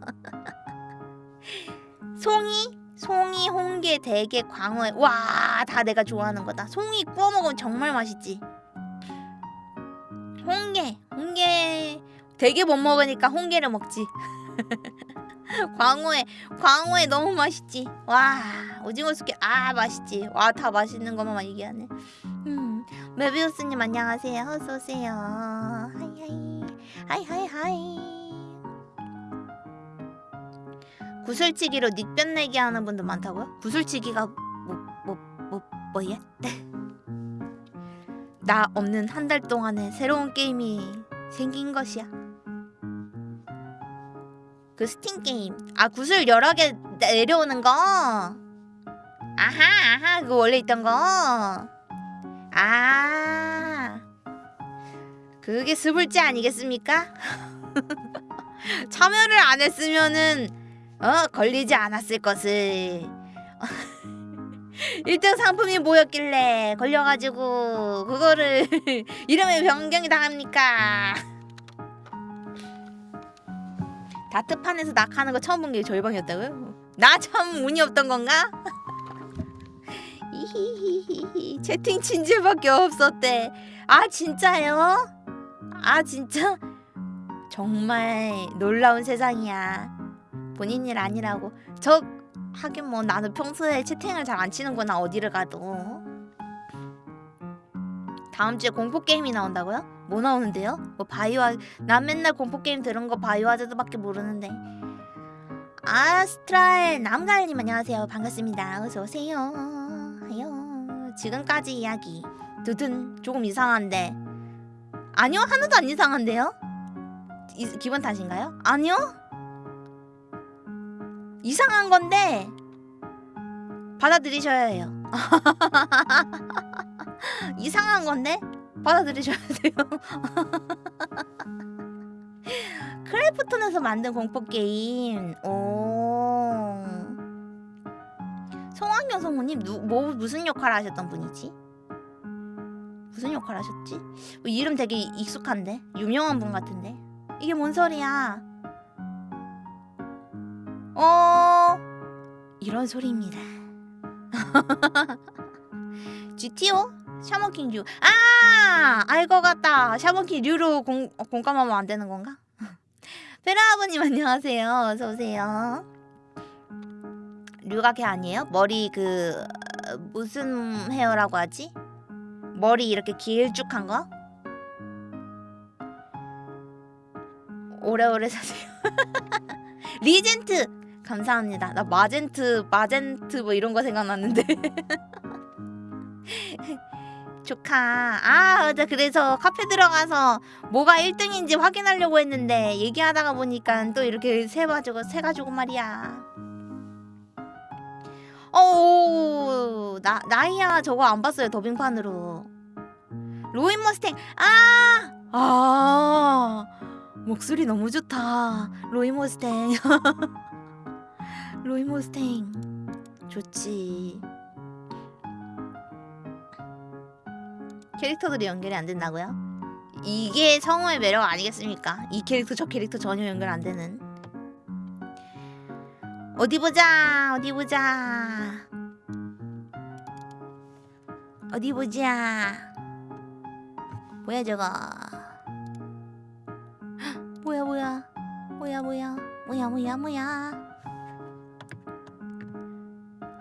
송이, 송이, 홍게, 대게, 광어, 와 다 내가 좋아하는 거다. 송이 구워 먹으면 정말 맛있지. 홍게, 홍게, 대게 못 먹으니까 홍게를 먹지. [laughs] 광어에 광어에 너무 맛있지. 와 오징어 숙회 아 맛있지. 와 다 맛있는 것만 얘기하네. 음 메비우스님 안녕하세요. 어서 오세요. hi hi hi hi hi. 구슬치기로 닉변 내기 하는 분도 많다고요? 구슬치기가 뭐 뭐 뭐 뭐야? 나 없는 한 달 동안에 새로운 게임이 생긴 것이야. 그 스팀 게임. 아 구슬 여러 개 내려오는 거. 아하 아하 그거 원래 있던 거. 아 그게 스불제 아니겠습니까? [laughs] 참여를 안 했으면은 어 걸리지 않았을 것을. [laughs] 1등 상품이 뭐였길래 걸려가지고 그거를 [laughs] 이름에 변경이 당합니까? 다트판에서 낙하는 거 처음 본게 절방이었다고요? 나 참 운이 없던 건가? [laughs] 채팅 친지밖에 없었대. 아 진짜요? 아 진짜? 정말 놀라운 세상이야. 본인 일 아니라고. 저 하긴 뭐 나는 평소에 채팅을 잘 안 치는구나 어디를 가도. 다음 주에 공포 게임이 나온다고요? 뭐 나오는데요? 뭐 바이오 난 맨날 공포 게임 들은 거 바이오 하자드밖에 모르는데. 아스트랄 남갈님 안녕하세요 반갑습니다 어서 오세요. 아요 지금까지 이야기 드든 조금 이상한데 아니요 하나도 안 이상한데요? 이, 기분 탓인가요? 아니요 이상한 건데 받아들이셔야 해요. [laughs] 이상한 건데 받아들이셔야 돼요. [laughs] 크래프톤에서 만든 공포 게임. 오. 송학영 성우님 누, 뭐 무슨 역할 하셨던 분이지? 무슨 역할 하셨지? 뭐 이름 되게 익숙한데 유명한 분 같은데 이게 뭔 소리야? 어 이런 소리입니다. [laughs] GTO? 샤머킹 류. 아! 알 것 같다. 샤머킹 류로 공, 어, 공감하면 안 되는 건가? [laughs] 페라 아버님 안녕하세요. 어서 오세요. 류가 걔 아니에요? 머리 그 어, 무슨 헤어라고 하지? 머리 이렇게 길쭉한 거? 오래오래 사세요. [laughs] 리젠트 감사합니다. 나 마젠트, 마젠트 뭐 이런 거 생각났는데. [laughs] 조카. 아, 맞아. 그래서 카페 들어가서 뭐가 1등인지 확인하려고 했는데 얘기하다가 보니까 또 이렇게 세가지고 세가지고 말이야. 어, 나 나이야 저거 안 봤어요 더빙판으로. 로인 머스탱. 아, 아, 목소리 너무 좋다. 로인 머스탱. [laughs] 로이 모스탱 좋지. 캐릭터들이 연결이 안 된다고요? 이게 성우의 매력 아니겠습니까? 이 캐릭터 저 캐릭터 전혀 연결 안 되는. 어디 보자 어디 보자. 어디 보자. 뭐야 저거? 헉, [gasps] 뭐야 뭐야? 뭐야 뭐야? 뭐야 뭐야 뭐야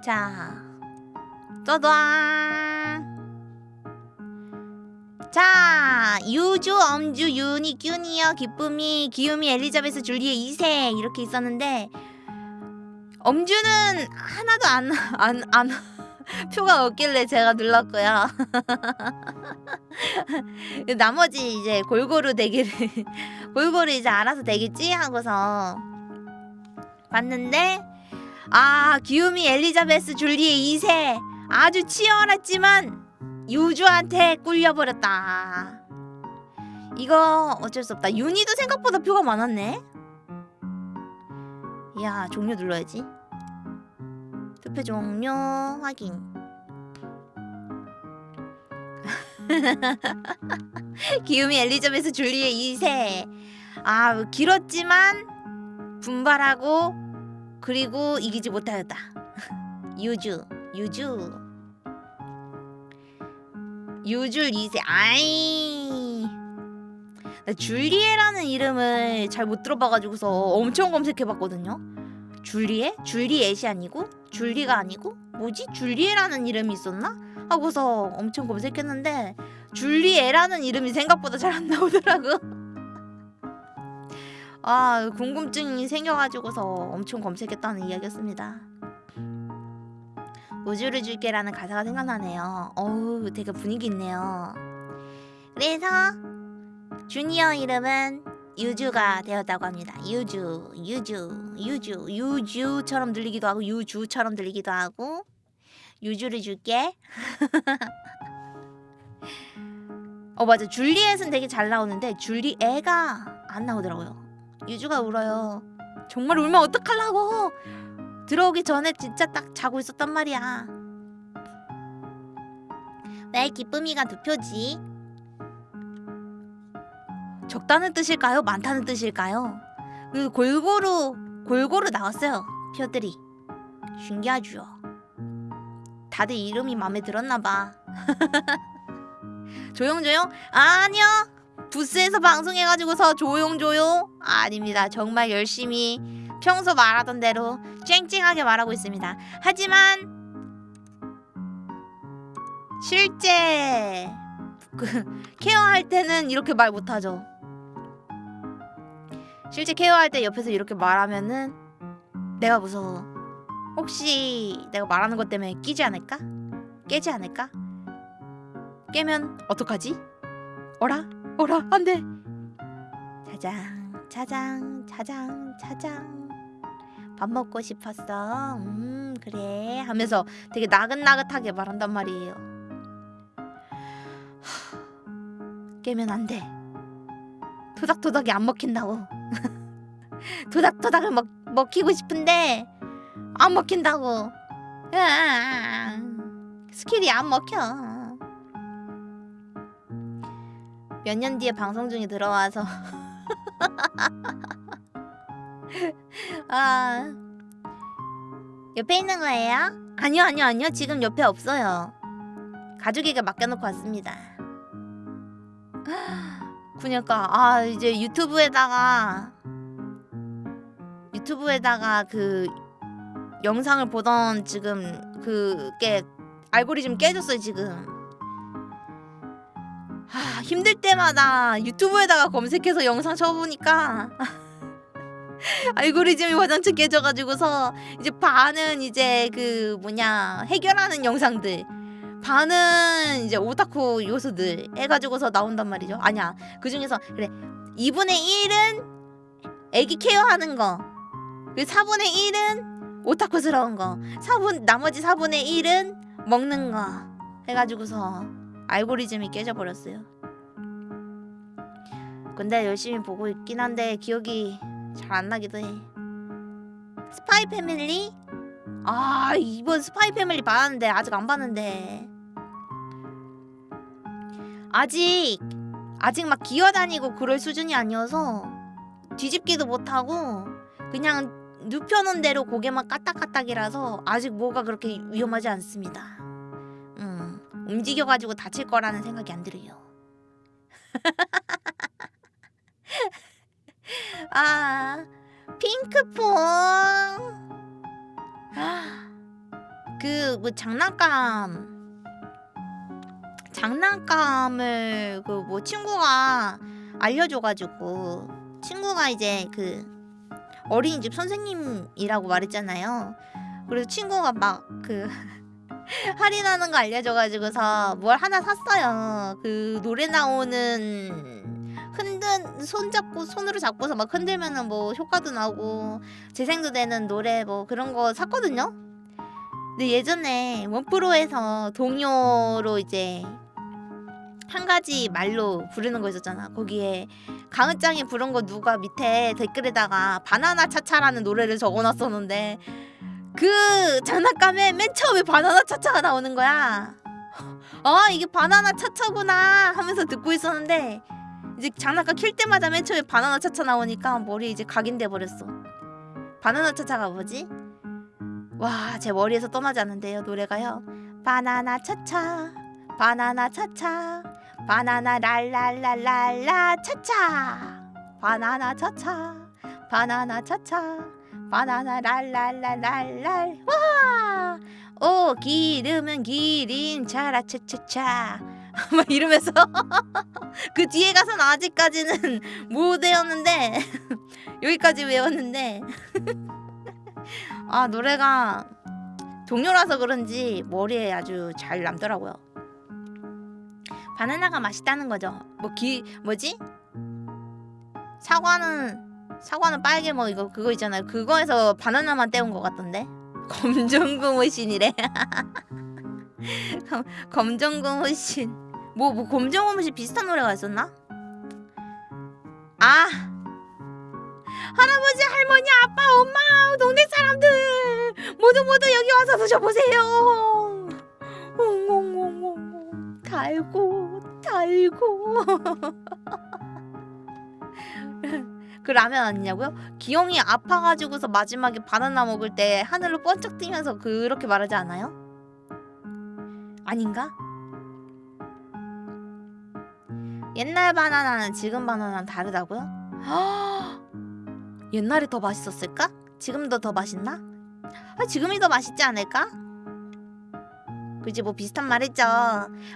자, 떠당. 자, 유주, 엄주, 유니, 큐니어, 기쁨이, 기욤이, 엘리자베스, 줄리에 2세 이렇게 있었는데 엄주는 하나도 안, 안, 안 [laughs] 표가 없길래 제가 눌렀고요. [laughs] 나머지 이제 골고루 되기를 [laughs] 골고루 이제 알아서 되겠지 하고서 봤는데 아 기욤이 엘리자베스 줄리의 2세. 아주 치열했지만 유주한테 꿀려버렸다. 이거 어쩔 수 없다. 윤희도 생각보다 표가 많았네. 야 종료 눌러야지. 투표 종료 확인. [laughs] 기욤이 엘리자베스 줄리의 2세. 아 길었지만 분발하고 그리고 이기지 못하였다. [laughs] 유주, 유주, 유줄 2세. 아이, 나 줄리에라는 이름을 잘 못 들어봐가지고서 엄청 검색해봤거든요. 줄리에? 줄리엣이 아니고? 줄리가 아니고? 뭐지? 줄리에라는 이름이 있었나? 하고서 엄청 검색했는데 줄리에라는 이름이 생각보다 잘 안 나오더라고. [laughs] 아 궁금증이 생겨가지고서 엄청 검색했다는 이야기였습니다. 우주를 줄게라는 가사가 생각나네요. 어우 되게 분위기 있네요. 그래서 주니어 이름은 유주가 되었다고 합니다. 유주, 유주, 유주, 유주처럼 들리기도 하고 유주처럼 들리기도 하고 유주를 줄게. [laughs] 어 맞아 줄리엣은 되게 잘 나오는데 줄리애가 안 나오더라고요. 유주가 울어요. 정말 울면 어떡하려고. 들어오기 전에 진짜 딱 자고 있었단 말이야. 왜 기쁨이가 두 표지? 적다는 뜻일까요? 많다는 뜻일까요? 그 골고루 골고루 나왔어요. 표들이. 신기하죠. 다들 이름이 마음에 들었나 봐. [laughs] 조용조용? 아니요. 부스에서 방송해가지고서 조용조용 아닙니다. 정말 열심히 평소 말하던 대로 쨍쨍하게 말하고 있습니다. 하지만 실제 그 케어할 때는 이렇게 말 못하죠. 실제 케어할 때 옆에서 이렇게 말하면은 내가 무서워. 혹시 내가 말하는 것 때문에 끼지 않을까? 깨지 않을까? 깨면 어떡하지? 어라? 어라? 안 돼. 자장, 자장, 자장, 자장. 밥 먹고 싶었어. 음, 그래. 하면서 되게 나긋나긋하게 말한단 말이에요. 하, 깨면 안 돼. 토닥토닥이 안 먹힌다고. [laughs] 토닥토닥을 먹, 먹히고 싶은데 안 먹힌다고. 으아, 스킬이 안 먹혀. 몇 년 뒤에 방송 중에 들어와서. [laughs] 아. 옆에 있는 거예요? 아니요 아니요 아니요. 지금 옆에 없어요. 가족에게 맡겨놓고 왔습니다. [gasps] 그니까 아 이제 유튜브에다가 유튜브에다가 그 영상을 보던 지금 그게 알고리즘 깨졌어요 지금 하, 힘들 때마다 유튜브에다가 검색해서 영상 쳐보니까 [laughs] 알고리즘이 화장실 깨져가지고서 이제 반은 이제 그 뭐냐 해결하는 영상들 반은 이제 오타쿠 요소들 해가지고서 나온단 말이죠. 아니야 그 중에서 그래 2분의 1은 애기 케어하는 거 그리고 4분의 1은 오타쿠스러운 거 4분 나머지 4분의 1은 먹는 거 해가지고서 알고리즘이 깨져버렸어요 근데 열심히 보고 있긴 한데 기억이 잘 안 나기도 해. 스파이 패밀리? 아 이번 스파이 패밀리 봤는데 아직 안 봤는데 아직 아직 막 기어다니고 그럴 수준이 아니어서 뒤집기도 못하고 그냥 눕혀놓은 대로 고개만 까딱까딱이라서 아직 뭐가 그렇게 위험하지 않습니다. 음 움직여가지고 다칠 거라는 생각이 안 들어요. [laughs] 아 핑크퐁 [gasps] 그 뭐 장난감 장난감을 그 뭐 친구가 알려줘가지고 친구가 이제 그 어린이집 선생님이라고 말했잖아요. 그래서 친구가 막 그 [laughs] [laughs] 할인하는 거 알려줘가지고서 뭘 하나 샀어요. 그 노래 나오는 흔든 손 잡고 손으로 잡고서 막 흔들면은 뭐 효과도 나고 재생도 되는 노래 뭐 그런 거 샀거든요. 근데 예전에 원프로에서 동요로 이제 한 가지 말로 부르는 거 있었잖아. 거기에 강은짱이 부른 거 누가 밑에 댓글에다가 바나나 차차라는 노래를 적어놨었는데 그 장난감에 맨 처음에 바나나 차차가 나오는 거야. 아 이게 바나나 차차구나 하면서 듣고 있었는데 이제 장난감 킬 때마다 맨 처음에 바나나 차차 나오니까 머리 이제 각인돼 버렸어. 바나나 차차가 뭐지? 와, 제 머리에서 떠나지 않는데요, 노래가요. 바나나 차차, 바나나 차차, 바나나 랄랄랄랄라 차차, 바나나 차차, 바나나 차차, 바나나 랄랄랄랄랄 와, 오 기름은 기린 차라 차차차. [laughs] 막 이러면서 [laughs] 그 뒤에 가서는 아직까지는 [laughs] 못 외웠는데 여기까지 외웠는데 아 노래가 동요라서 그런지 머리에 아주 잘 남더라고요. 바나나가 맛있다는 거죠. 뭐 기 뭐지? 사과는 사과는 빨개 뭐 이거 그거 있잖아요. 그거에서 바나나만 떼온 것 같던데. [laughs] 검정고무신이래. 검- 검정고무신. 뭐 뭐 검정고무신 비슷한 노래가 있었나? 아 할아버지 할머니 아빠 엄마 동네 사람들 모두 모두 여기 와서 드셔보세요 옹옹옹옹 달고 달고 [laughs] 그 라면 아니냐고요? 기영이 아파가지고서 마지막에 바나나 먹을 때 하늘로 번쩍 뛰면서 그렇게 말하지 않아요? 아닌가? 옛날 바나나는 지금 바나나는 다르다고요? [gasps] 옛날이 더 맛있었을까? 지금도 더 맛있나? 아, 지금이 더 맛있지 않을까? 그지 뭐 비슷한 말 했죠.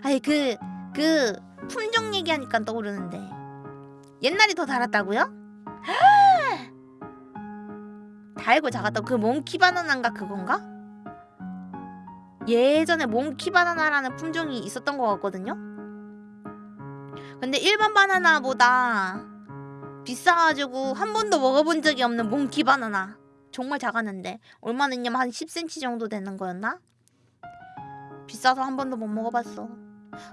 아니 그그 품종 얘기하니까 떠오르는데 옛날이 더 달았다고요? 달고 작았다고 그 몽키 바나나인가 그건가? 예전에 몽키 바나나라는 품종이 있었던 것 같거든요. 근데 일반 바나나보다 비싸가지고 한 번도 먹어본 적이 없는 몽키 바나나 정말 작았는데 얼마는냐 한 10cm 정도 되는 거였나? 비싸서 한 번도 못 먹어봤어.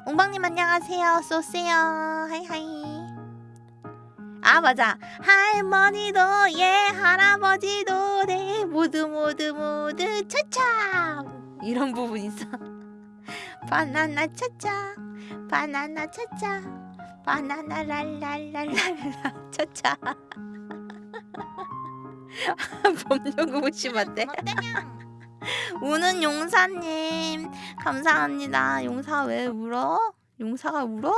웅방님 안녕하세요. 쏘세요. 하이하이. 아 맞아. 할머니도 예 할아버지도 네 모두 모두 모두 차차 이런 부분 있어. [laughs] 바나나 차차 바나나 차차 바나나 랄랄랄랄라 차차. 범용구 무심한데. 우는 용사님 감사합니다. 용사 왜 울어? 용사가 울어?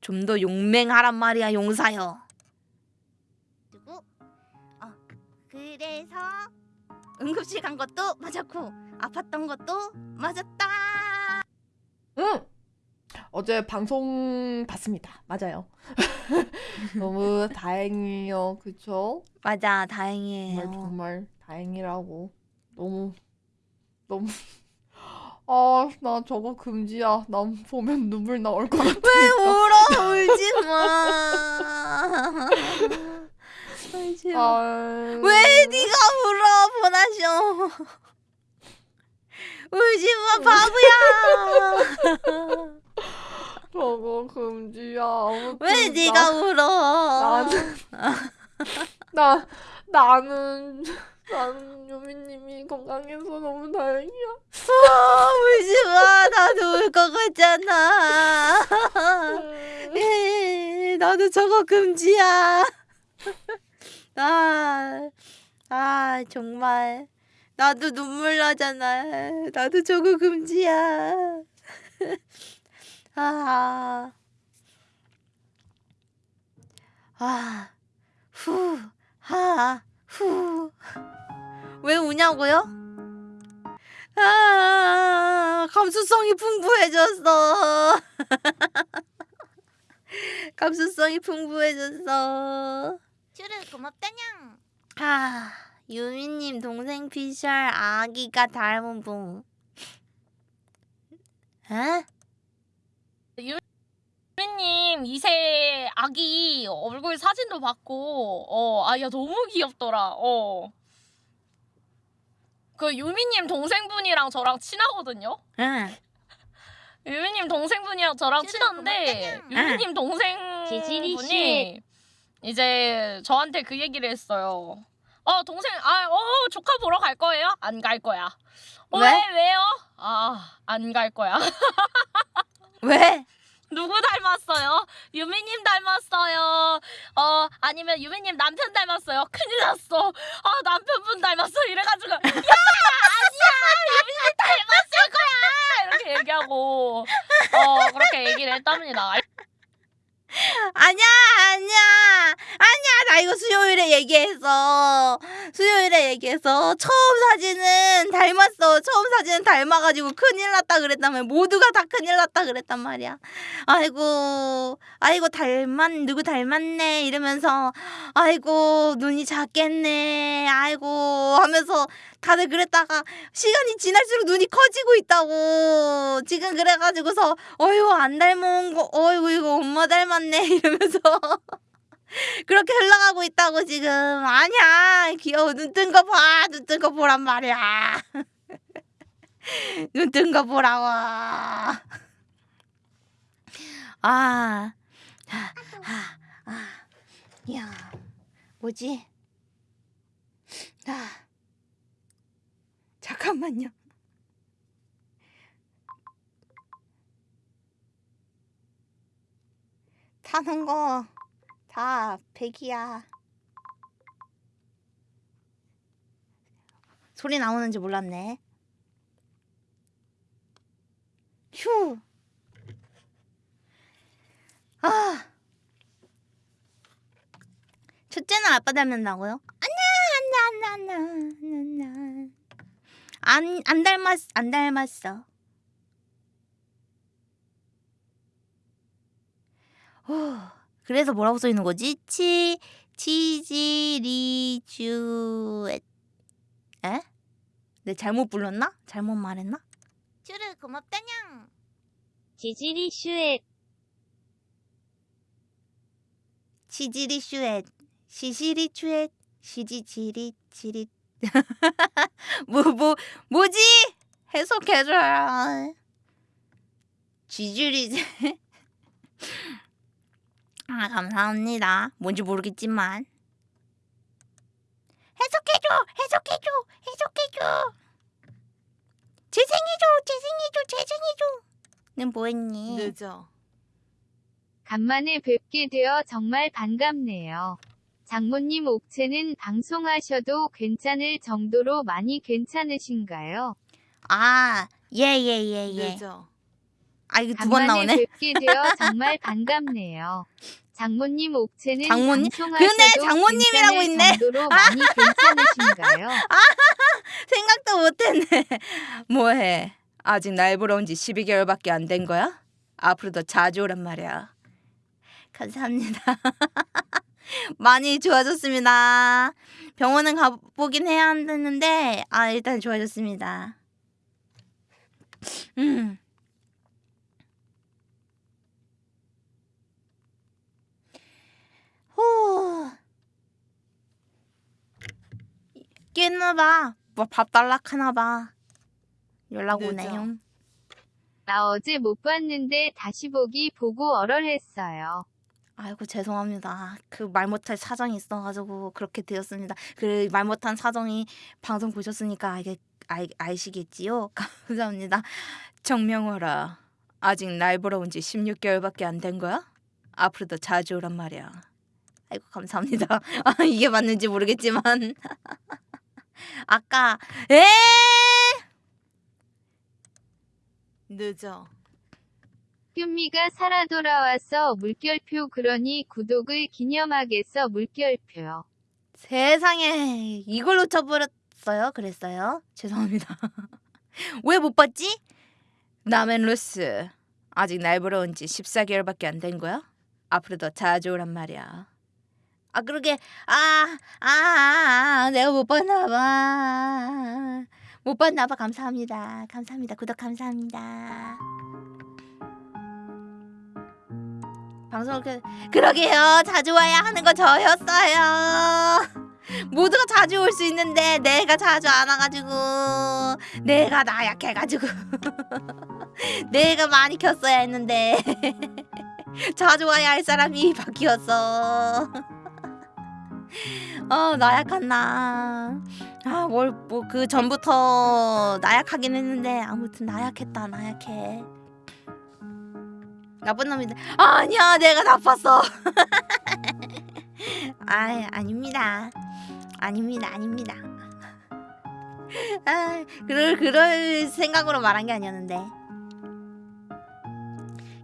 좀 더 용맹하란 말이야 용사여. 그리고 어 그래서 응급실 간 것도 맞았고 아팠던 것도 맞았다. 응. 어제 방송 봤습니다. 맞아요. [laughs] 너무 다행이에요. 그쵸? 맞아 정말 다행이에요. 정말 다행이라고. 너무 너무 아, 나 저거 금지야. 난 보면 눈물 나올 것 같아. 왜 울어 울지 마. 울지 마. 아, 왜 네가 울어 보나쇼 울지 마 바보야 저거 금지야. 왜 나- 네가 울어 나는 나 나는 나는 유미님이 건강해서 너무 다행이야. 어, 울지 마 나도 울 것 같잖아 음. 에이, 나도 저거 금지야 아, 아 정말 나도 눈물 나잖아 나도 저거 금지야 아, 아, 후, 하, 후. 왜 우냐고요? 아, 감수성이 풍부해졌어. [laughs] 감수성이 풍부해졌어. 쭈르 고맙다냥. 아, 유미님 동생 피셜 아기가 닮은 분. 에? 유미님 2세 아기 얼굴 사진도 봤고 어 아야 너무 귀엽더라 어. 그 유미님 동생분이랑 저랑 친하거든요. 응. 유미님 동생분이랑 저랑 친한데. 유미님 동생분이 이제 저한테 그 얘기를 했어요. 어 동생 아어 조카 보러 갈 거예요? 안 갈 거야. 어, 왜? 왜 왜요? 아 안 갈 거야. [laughs] 왜? 누구 닮았어요? 유미님 닮았어요. 어 아니면 유미님 남편 닮았어요. 큰일 났어. 아 남편분 닮았어. 이래가지고 야 아니야 유미님 닮았을 거야 이렇게 얘기하고 어 그렇게 얘기를 했답니다. 아니야, 아니야, 아니야. 나 이거 수요일에 얘기했어. 수요일에 얘기해서 처음 사진은 닮았어. 처음 사진은 닮아가지고 큰일 났다 말이야. 모두가 다 큰일 났다 그랬단 말이야. 아이고, 아이고 닮았, 누구 닮았네 이러면서 아이고 눈이 작겠네. 아이고 하면서 다들 그랬다가 시간이 지날수록 눈이 커지고 있다고. 지금 그래가지고서 어휴 안 닮은 거, 어이구 이거 엄마 닮았 네 [laughs] 이러면서 [laughs] 그렇게 흘러가고 있다고 지금. 아니야 귀여워 눈 뜬 거 봐, 눈 뜬 거 보란 말이야. [laughs] 눈 뜬 거 보라고. 아, 아, 아, 아, 야, 뭐지? 아, 잠깐만요. 타는 거 다 백이야. 소리 나오는지 몰랐네. 휴. 아. 첫째는 아빠 닮는다고요? 안나 안나 안나 안나 안나. 안, 안 닮았, 안 닮았어. 그래서 뭐라고 써 있는 거지? 치 치지리주엣 에? 내 잘못 불렀나? 잘못 말했나? 쭈르 고맙다냥. 지지리 슈엣 치지리슈엣 시시리추엣 시지지리지리 [laughs] 뭐 뭐 뭐지? 해석해줘라 지지리 아 감사합니다 뭔지 모르겠지만 해석해줘 해석해줘 해석해줘 재생해줘 재생해줘 재생해줘 는 뭐했니? 늦어. 간만에 뵙게 되어 정말 반갑네요. 장모님 옥체는 방송하셔도 괜찮을 정도로 많이 괜찮으신가요? 아, 예, 예, 예, 예. 늦어. 아, 이거 두 번 나오네. 뵙게 되어 [laughs] 정말 반갑네요. 장모님 옥체는 장모님? 근데 장모님이라고 있네. 정도로 많이 괜찮으신가요? [laughs] 생각도 못했네. [laughs] 뭐해? 아직 날 보러 온 지 12개월밖에 안 된 거야? 앞으로 더 자주 오란 말이야. 감사합니다. 많이 좋아졌습니다. 병원은 가보긴 해야 한다는데, 아, 일단 좋아졌습니다. 음. 후. 깼나봐. 뭐밥 달락하나봐. 연락 오네요. 나 어제 못 봤는데 다시 보기 보고 얼얼했어요. 아이고 죄송합니다. 그 말 못할 사정이 있어가지고 그렇게 되었습니다. 그 말 못한 사정이 방송 보셨으니까 알게 알, 아시겠지요? [laughs] 감사합니다. 정명호라. 아직 날 보러 온 지 16개월밖에 안 된 거야? 앞으로도 자주 오란 말이야. 아이고 감사합니다. [laughs] 아, 이게 맞는지 모르겠지만 [laughs] 아까 에 늦어. 뀨미가 살아 돌아와서 물결표 그러니 구독을 기념하겠어 물결표. 세상에 이걸 놓쳐버렸어요. 그랬어요. 죄송합니다. [laughs] 왜 못 봤지? 남은 루스 아직 날 보러 온 지 14개월밖에 안 된 거야? 앞으로도 자주 오란 말이야. 아 그러게 아아 아, 아, 아, 내가 못 봤나 봐. 못 봤나 봐. 감사합니다. 감사합니다. 구독 감사합니다. 방송을 그 그러게요. 자주 와야 하는 거 저였어요. 모두가 자주 올 수 있는데 내가 자주 안 와가지고 내가 나약해가지고 [laughs] 내가 많이 켰어야 했는데 [laughs] 자주 와야 할 사람이 [laughs] 바뀌었어. 어 나약한 나. 아뭘 뭐 그 전부터 나약하긴 했는데 아무튼 나약했다 나약해. 나쁜 놈인데 아니야 내가 나빴어. [laughs] 아 아닙니다. 아닙니다, 아닙니다. 아, 그럴 그럴 생각으로 말한 게 아니었는데.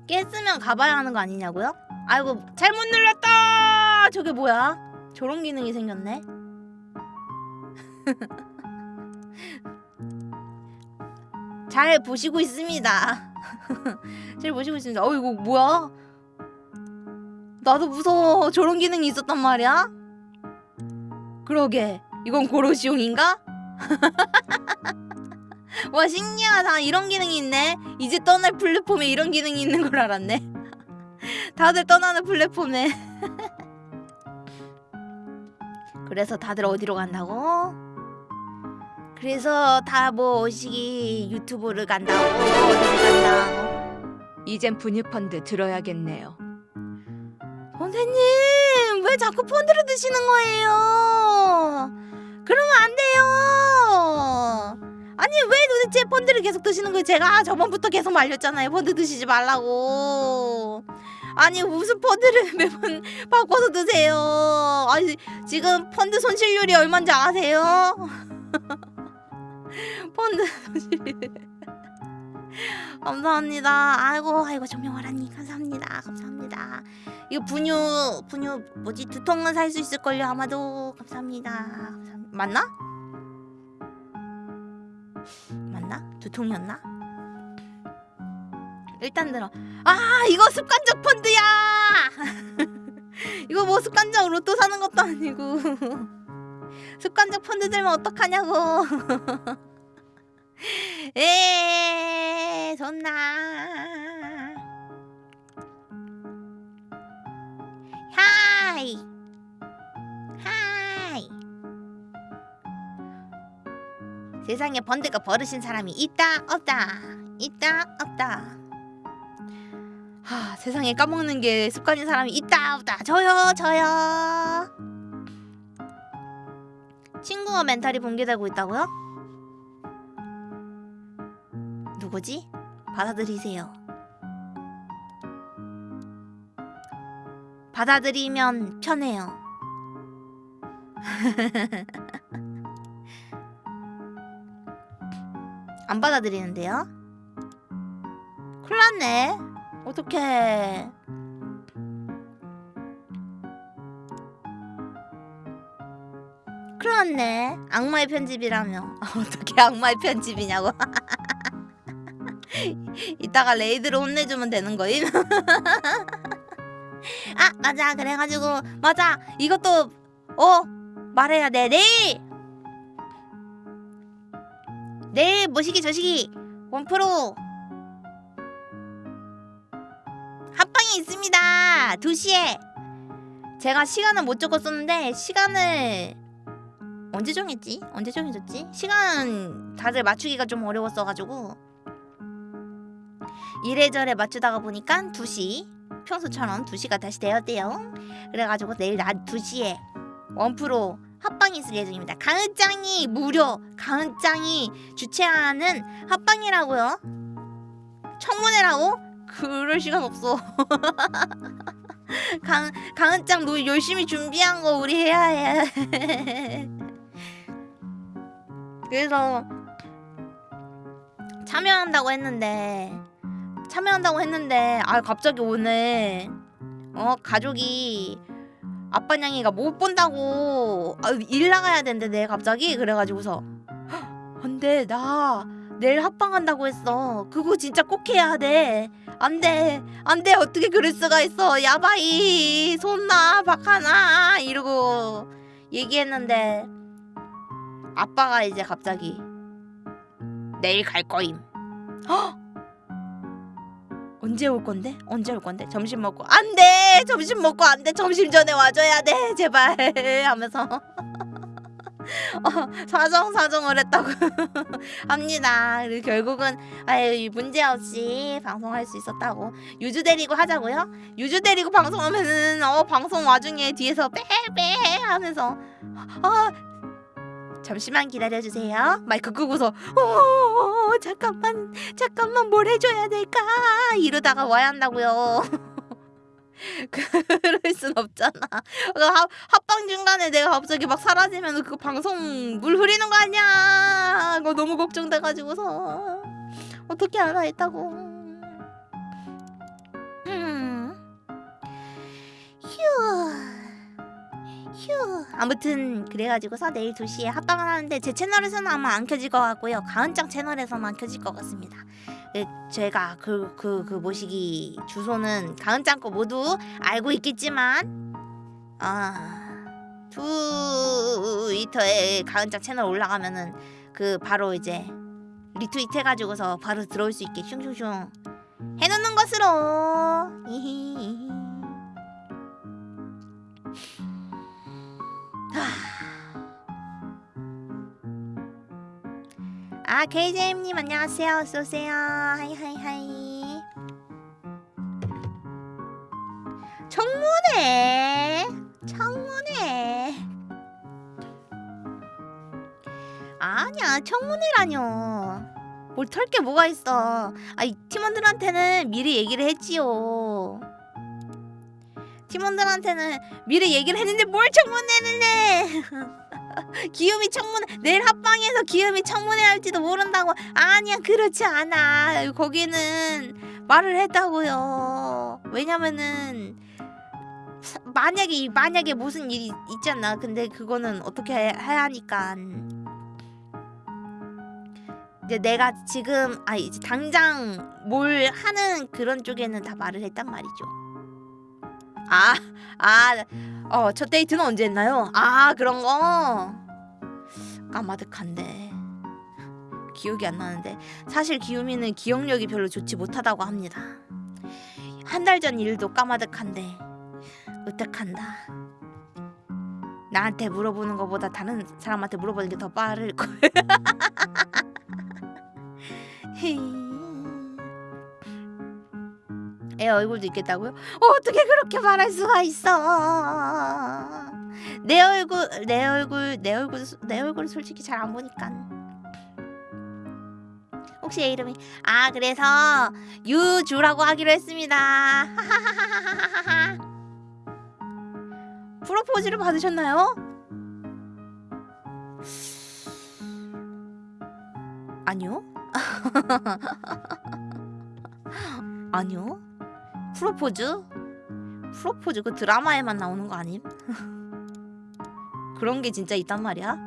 깼으면 가봐야 하는 거 아니냐고요? 아이고 잘못 눌렀다. 저게 뭐야? 저런 기능이 생겼네. [laughs] 잘 보시고 있습니다. [laughs] 잘 보시고 있습니다. 어 이거 뭐야? 나도 무서워. 저런 기능이 있었단 말이야? 그러게 이건 고로시용인가? [laughs] 와 신기하다 이런 기능이 있네 이제 떠날 플랫폼에 이런 기능이 있는 걸 알았네 다들 떠나는 플랫폼에 그래서 다들 어디로 간다고? 그래서 다 뭐 오시기 유튜브를 간다고 어디를 간다고 이젠 분유펀드 들어야겠네요 선생님 왜 자꾸 펀드를 드시는 거예요? 그러면 안 돼요. 아니 왜 도대체 펀드를 계속 드시는 거예요? 제가 저번부터 계속 말렸잖아요. 펀드 드시지 말라고. 아니 무슨 펀드를 [laughs] 매번 바꿔서 드세요. 아니 지금 펀드 손실률이 얼마인지 아세요? [laughs] 펀드 손실률. 감사합니다. 아이고 아이고 정명화라니 감사합니다. 감사합니다. 이거 분유 분유 뭐지 두 통은 살 수 있을 걸요 아마도 감사합니다. 감사합니다. 맞나? 맞나? 두 통이었나? 일단 들어. 아 이거 습관적 펀드야. [laughs] 이거 뭐 습관적 로또 사는 것도 아니고. [laughs] 습관적 펀드 들면 어떡하냐고. [laughs] 에 좋나. 하이. 하이. 세상에 번드가 버르신 사람이 있다 없다. 있다 없다 하 세상에 까먹는 게 습관인 사람이 있다 없다 저요 저요 친구가 멘탈이 붕괴되고 있다고요? 누구지? 받아들이세요 받아들이면 편해요 [laughs] 안 받아들이는데요? 큰일 났네 어떡해. 났네. 악마의 편집이라며. [laughs] 어떻게 악마의 편집이냐고. [laughs] 이따가 레이드로 혼내주면 되는 거임? [laughs] 아 맞아. 그래가지고. 맞아. 이것도 어? 말해야 돼. 내일! 내일 뭐시기 저시기 원프로 합방이 있습니다 2시에 제가 시간을 못 적었었는데 시간을 언제 정했지? 언제 정해졌지? 시간 다들 맞추기가 좀 어려웠어가지고 이래저래 맞추다가 보니까 2시 평소처럼 2시가 다시 되었대요 그래가지고 내일 낮 2시에 원프로 합방이 있을 예정입니다 강은짱이 무료 강은짱이 주최하는 합방이라고요 청문회라고? 그럴 시간 없어. [laughs] 강, 강은짱 너 열심히 준비한 거 우리 해야 해. [laughs] 그래서 참여한다고 했는데 참여한다고 했는데 아 갑자기 오늘 어 가족이 아빠 냥이가 못 본다고 아, 일 나가야 된대 내일 갑자기? 그래가지고서 [gasps] 안돼 나 내일 합방한다고 했어. 그거 진짜 꼭 해야 돼. 안돼. 안돼. 어떻게 그럴 수가 있어. 야바이. 손나 박하나. 이러고 얘기했는데 아빠가 이제 갑자기 내일 갈 거임. 헉! 언제 올 건데? 언제 올 건데? 점심 먹고. 안돼! 점심 먹고 안돼. 점심 전에 와줘야 돼. 제발. [laughs] 하면서 어, 사정 사정을 했다고 [laughs] 합니다. 그리고 결국은 아유 문제 없이 방송할 수 있었다고 유주 데리고 하자고요. 유주 데리고 방송하면은 어 방송 와중에 뒤에서 빼빼 하면서 어 잠시만 기다려 주세요. 마이크 끄고서 어 잠깐만 잠깐만 뭘 해줘야 될까 이러다가 와야 한다고요. [laughs] [laughs] 그럴 순 없잖아. 그 합, 합방 중간에 내가 갑자기 막 사라지면 그 방송 물 흐리는 거 아니야? 그거 너무 걱정돼가지고서 어떻게 알아 했다고. 음. 휴. 휴. 아무튼 그래가지고서 내일 2시에 합방을 하는데 제 채널에서는 아마 안 켜질 것 같고요. 가은짱 채널에서만 켜질 것 같습니다. 그, 제가 그 그 그 모시기 주소는 가은짱 거 모두 알고 있겠지만 아 트위터에 가은짱 채널 올라가면은 그 바로 이제 리트윗 해가지고서 바로 들어올 수 있게 슝슝슝 해놓는 것으로. 히히 아 KJM님 안녕하세요. 어서오세요. hi hi hi. 청문회. 청문회. 아니야 청문회라뇨. 뭘 털 게 뭐가 있어. 아이 팀원들한테는 미리 얘기를 했지요. 팀원들한테는 미리 얘기를 했는데 뭘 청문회를 해 [laughs] 기욤이 청문회 내일 합방에서 기욤이 청문회 할지도 모른다고. 아니야 그렇지 않아. 거기는 말을 했다고요. 왜냐면은 사- 만약에 만약에 무슨 일이 있잖아. 근데 그거는 어떻게 해- 해야 하니까. 이제 내가 지금 아 이제 당장 뭘 하는 그런 쪽에는 다 말을 했단 말이죠. 아, 아, 어, 첫 데이트는 언제 했나요? 아, 그런 거. 까마득한데. 기억이 안 나는데. 사실 기우미는 기억력이 별로 좋지 못하다고 합니다. 한 달 전 일도 까마득한데. 으뜩한다. 나한테 물어보는 것보다 다른 사람한테 물어보는 게 더 빠를 걸. [laughs] 애 얼굴도 있겠다고요? 어떻게 그렇게 말할 수가 있어? 내 얼굴, 내 얼굴, 내 얼굴, 내 얼굴 솔직히 잘 안 보니까. 혹시 얘 이름이 아 그래서 유주라고 하기로 했습니다. [laughs] 프로포즈를 받으셨나요? 아니요. [laughs] 아니요. 프로포즈? 프로포즈 그 드라마에만 나오는 거 아님? [laughs] 그런 게 진짜 있단 말이야?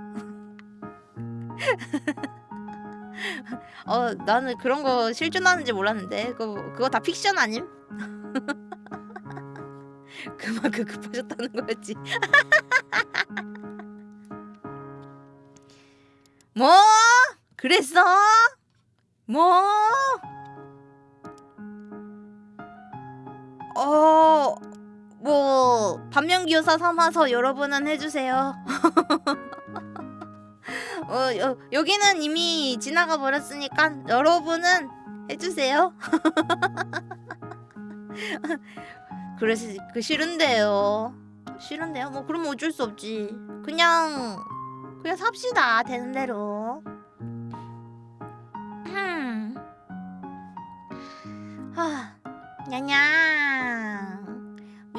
[laughs] 어 나는 그런 거 실존하는지 몰랐는데 그거 그거 다 픽션 아님? [laughs] 그만큼 급하셨다는 거였지. [laughs] 뭐? 그랬어? 뭐? 어, 뭐 반면교사 삼아서 여러분은 해주세요. [laughs] 어, 여, 여기는 이미 지나가 버렸으니까 여러분은 해주세요. [laughs] 그래서 그 싫은데요. 싫은데요? 뭐 그러면 어쩔 수 없지. 그냥 그냥 삽시다 되는 대로. 음. 하, 냐냐.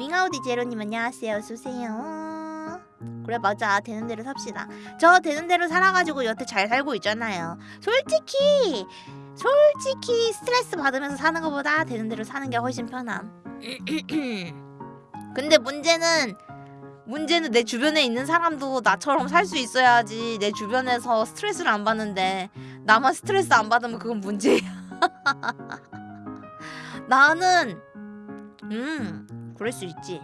윙아우디 제로님 안녕하세요. 어서오세요. 그래 맞아 되는 대로 삽시다. 저 되는 대로 살아가지고 여태 잘 살고 있잖아요. 솔직히 솔직히 스트레스 받으면서 사는 것보다 되는 대로 사는 게 훨씬 편함. [clears throat] 근데 문제는 문제는 내 주변에 있는 사람도 나처럼 살 수 있어야지 내 주변에서 스트레스를 안 받는데 나만 스트레스 안 받으면 그건 문제야. [laughs] 나는 음 그럴 수 있지.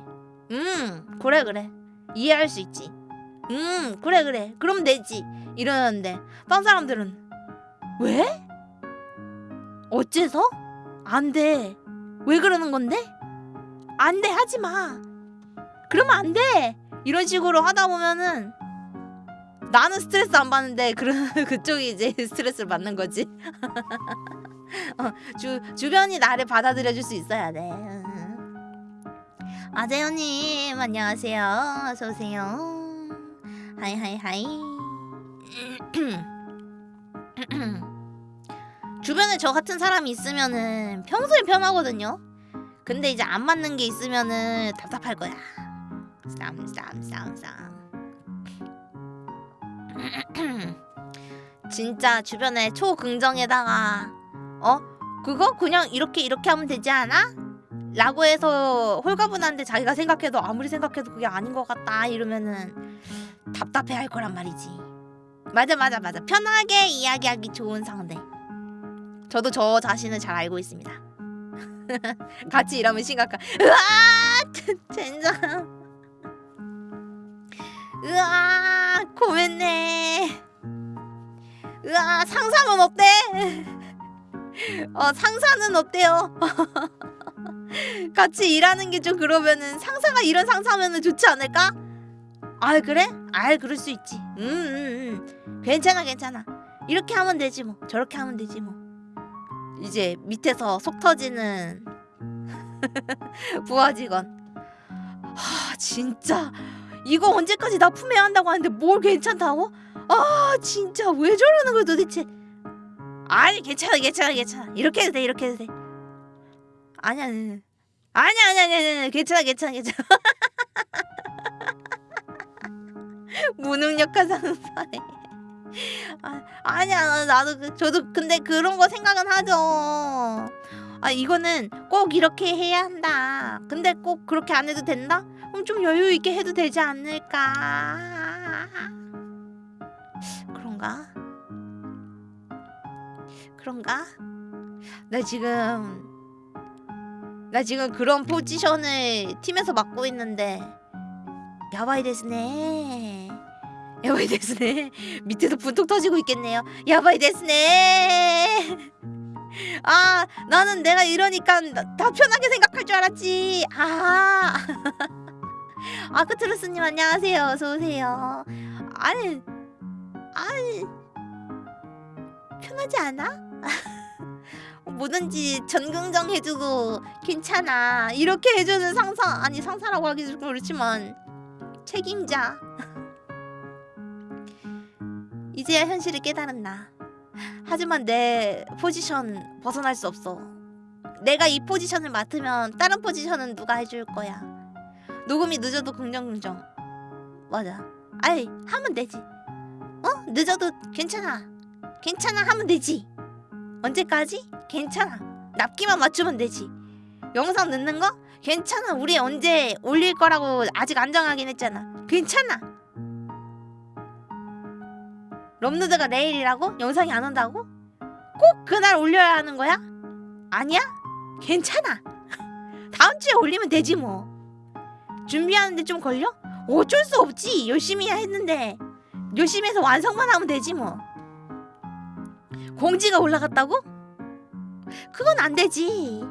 음 그래 그래 이해할 수 있지. 음 그래 그래 그럼 되지 이러는데 딴 사람들은 왜? 어째서? 안 돼. 왜 그러는 건데? 안 돼, 하지 마. 그러면 안 돼. 이런 식으로 하다 보면은 나는 스트레스 안 받는데 그 [laughs] 그쪽이 이제 스트레스를 받는 거지. [laughs] 어, 주 주변이 나를 받아들여 줄 수 있어야 돼. 아재현님 안녕하세요. 어서 오세요. hi hi hi. [clears throat] 주변에 저 같은 사람이 있으면은 평소에 편하거든요. 근데 이제 안 맞는 게 있으면은 답답할 거야. 쌈쌈쌈쌈. [clears throat] 진짜 주변에 초긍정에다가 어 그거 그냥 이렇게 이렇게 하면 되지 않아? 라고 해서 홀가분한데 자기가 생각해도 아무리 생각해도 그게 아닌 것 같다 이러면은 답답해 할 거란 말이지. 맞아 맞아 맞아 편하게 이야기하기 좋은 상대. 저도 저 자신을 잘 알고 있습니다. [laughs] 같이 일하면 심각한. 으아, [laughs] 젠장. 으아, 고맙네. 으아, 상사는 어때? [laughs] 어, 상사는 어때요? 같이 일하는 게 좀 그러면은 상사가 이런 상사면은 좋지 않을까? 아 그래? 아 그럴 수 있지. 음, 음, 음. 괜찮아 괜찮아. 이렇게 하면 되지 뭐. 저렇게 하면 되지 뭐. 이제 밑에서 속 터지는 [laughs] 부하 직원. 하 진짜 이거 언제까지 납품해야 한다고 하는데 뭘 괜찮다고? 아 진짜 왜 저러는 거야 도대체? 아니 괜찮아 괜찮아 괜찮아 이렇게 해도 돼 이렇게 해도 돼. 아니야 아니야 아니야 아니야 아니야 아니야 괜찮아 괜찮아 괜찮아. [laughs] 무능력한 상사네. 아, 아니야 나도 그- 저도 근데 그런 거 생각은 하죠. 아 이거는 꼭 이렇게 해야 한다. 근데 꼭 그렇게 안 해도 된다? 그럼 좀 여유 있게 해도 되지 않을까? 그런가? 그런가? 나 지금 나 지금 그런 포지션을 팀에서 맡고 있는데. 야바이 데스네. 야바이 데스네. 밑에서 분통 터지고 있겠네요. 야바이 데스네. [laughs] 아 나는 내가 이러니까 나- 다 편하게 생각할 줄 알았지. 아. [laughs] 아크트루스님 안녕하세요. 어서 오세요. 아니 아니. 편하지 않아? [laughs] 뭐든지 전긍정 해주고 괜찮아. 이렇게 해주는 상사 아니 상사라고 하기 좀 그렇지만 책임자. [laughs] 이제야 현실을 깨달은 나. 하지만 내 포지션 벗어날 수 없어. 내가 이 포지션을 맡으면 다른 포지션은 누가 해줄 거야? 녹음이 늦어도 긍정긍정. 맞아. 아이 하면 되지. 어? 늦어도 괜찮아. 괜찮아 하면 되지 언제까지? 괜찮아 납기만 맞추면 되지 영상 넣는 거? 괜찮아 우리 언제 올릴 거라고 아직 안 정하긴 했잖아 괜찮아 럼누드가 내일이라고? 영상이 안 온다고? 꼭 그날 올려야 하는 거야? 아니야? 괜찮아 [laughs] 다음 주에 올리면 되지 뭐 준비하는데 좀 걸려? 어쩔 수 없지 열심히 했는데 열심히 해서 완성만 하면 되지 뭐 공지가 올라갔다고? 그건 안 되지.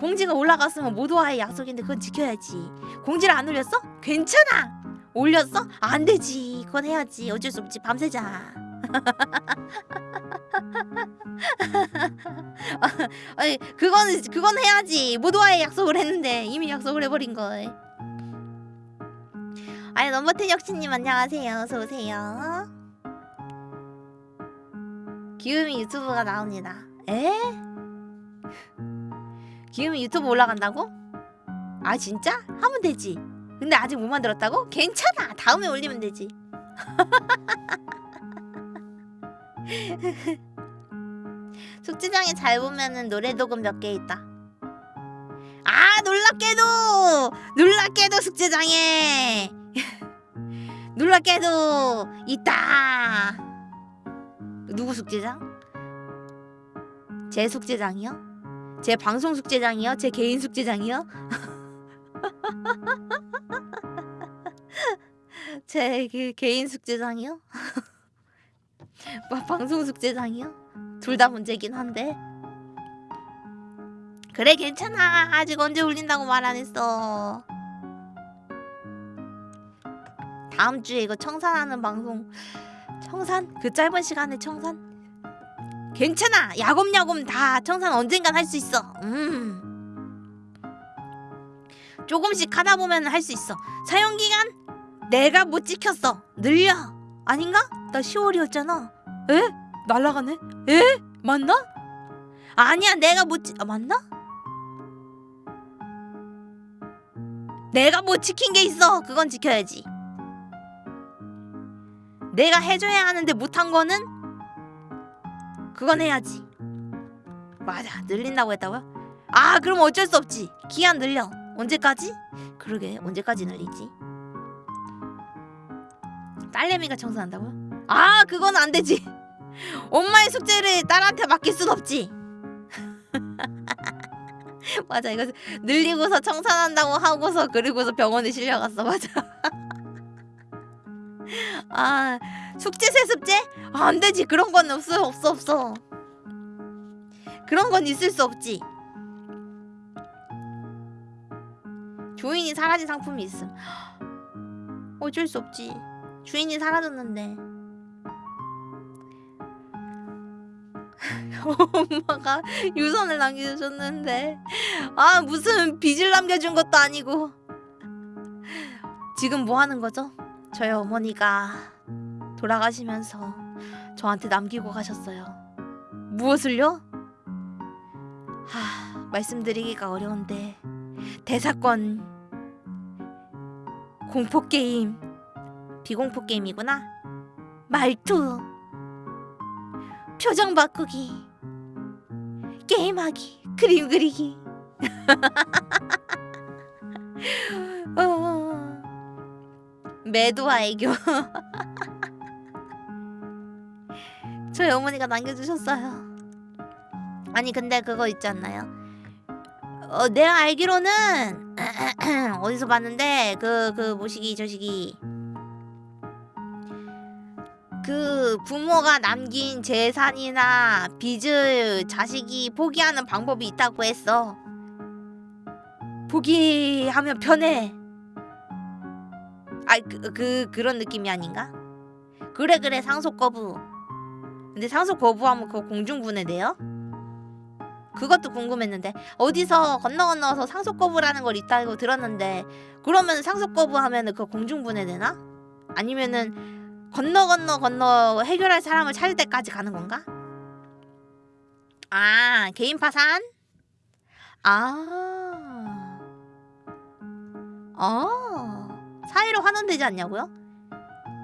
공지가 올라갔으면 모두와의 약속인데 그건 지켜야지. 공지를 안 올렸어? 괜찮아. 올렸어? 안 되지. 그건 해야지. 어쩔 수 없지. 밤새자. [laughs] 아니 그거는 그건 해야지. 모두와의 약속을 했는데 이미 약속을 해버린 걸. 아니 넘버텐 역시님 안녕하세요. 어서 오세요 기음이 유튜브가 나옵니다 에? 기음이 유튜브 올라간다고? 아 진짜? 하면 되지 근데 아직 못 만들었다고? 괜찮아 다음에 올리면 되지 [laughs] 숙제장에 잘 보면은 노래 도금 몇개 있다 아 놀랍게도 놀랍게도 숙제장에 [laughs] 놀랍게도 있다 누구 숙제장? 제 숙제장이요? 제 방송 숙제장이요? 제 개인 숙제장이요? [laughs] 제 그 개인 숙제장이요? 뭐 [laughs] 방송 숙제장이요? 둘 다 문제긴 한데 그래 괜찮아 아직 언제 울린다고 말 안 했어 다음 주에 이거 청산하는 방송 청산? 그 짧은 시간에 청산? 괜찮아 야곱야곱 다 청산 언젠간 할 수 있어 음 조금씩 하다 보면 할 수 있어 사용기간 내가 못 지켰어 늘려 아닌가? 나 10월이었잖아 에? 날라가네? 에? 맞나? 아니야 내가 못 지... 아, 맞나? 내가 못 지킨 게 있어 그건 지켜야지 내가 해줘야 하는데 못한 거는 그건 해야지 맞아 늘린다고 했다고요? 아 그럼 어쩔 수 없지 기한 늘려 언제까지? 그러게 언제까지 늘리지? 딸내미가 청소한다고요? 아 그건 안 되지 [laughs] 엄마의 숙제를 딸한테 맡길 순 없지 [laughs] 맞아 이거 늘리고서 청산한다고 하고서 그리고서 병원에 실려갔어 맞아 [laughs] 아 숙제 세습제? 아, 안 되지. 그런 건 없어 없어 없어. 그런 건 있을 수 없지. 주인이 사라진 상품이 있음 [gasps] 어쩔 수 없지. 주인이 사라졌는데. [laughs] 엄마가 유선을 남겨주셨는데. 아 무슨 빚을 남겨준 것도 아니고. 지금 뭐 하는 거죠? 저희 어머니가 돌아가시면서 저한테 남기고 가셨어요. 무엇을요? 하 말씀드리기가 어려운데 대사건 공포 게임 비공포 게임이구나. 말투 표정 바꾸기 게임하기 그림 그리기. [laughs] 어, 매도와 애교 [laughs] 저희 어머니가 남겨주셨어요 아니 근데 그거 있지 않나요? 어, 내가 알기로는 [clears throat] 어디서 봤는데 그그 뭐시기 저시기 그 부모가 남긴 재산이나 빚을 자식이 포기하는 방법이 있다고 했어. 포기하면 편해. 아이 그, 그 그런 느낌이 아닌가? 그래 그래 상속 거부. 근데 상속 거부하면 그거 공중분해돼요? 그것도 궁금했는데 어디서 건너 건너서 상속 거부라는 걸 있다고 들었는데 그러면 상속 거부하면은 그 공중분해되나? 아니면은 건너 건너 건너 해결할 사람을 찾을 때까지 가는 건가? 아 개인 파산? 아, 아 사이로 환원되지 않냐고요?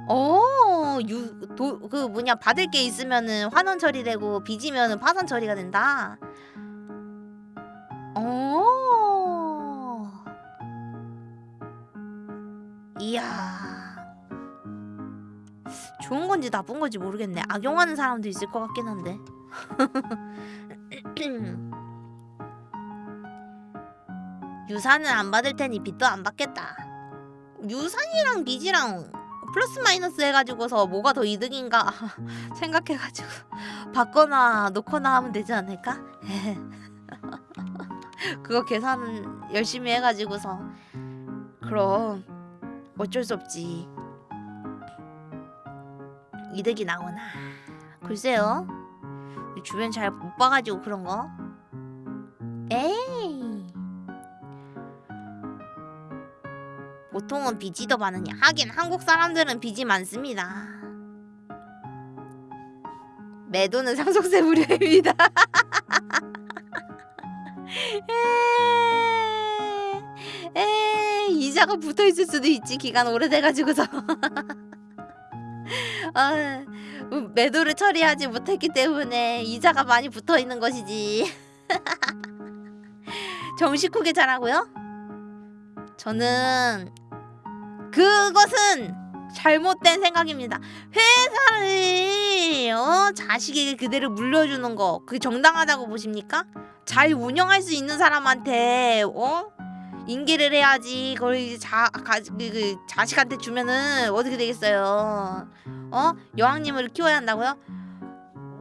어, 유, 도, 그 뭐냐 받을 게 있으면은 환원 처리되고 빚이면은 파산 처리가 된다. 어. 이야. 좋은 건지 나쁜 건지 모르겠네. 악용하는 사람도 있을 것 같긴 한데. [laughs] 유산은 안 받을 테니 빚도 안 받겠다. 유산이랑 빚이랑 플러스 마이너스 해가지고서 뭐가 더 이득인가 [laughs] 생각해가지고 [laughs] 받거나 놓거나 하면 되지 않을까? [laughs] 그거 계산 열심히 해가지고서. 그럼 어쩔 수 없지. 이득이 나오나? 글쎄요. 주변 잘 못 봐가지고 그런 거. 에이 보통은 빚이 더 많으냐 하긴 한국 사람들은 빚이 많습니다. 매도는 상속세 무료입니다. 에, 에, 이자가 붙어 있을 수도 있지 기간 오래돼가지고서. [laughs] 아, 매도를 처리하지 못했기 때문에 이자가 많이 붙어 있는 것이지. [laughs] 정식 후계 잘하고요? 저는 그것은 잘못된 생각입니다 회사를 어, 자식에게 그대로 물려주는 거 그게 정당하다고 보십니까? 잘 운영할 수 있는 사람한테 어 인계를 해야지 그걸 이제 자 가, 그, 그 자식한테 주면은 어떻게 되겠어요? 어 여왕님을 키워야 한다고요?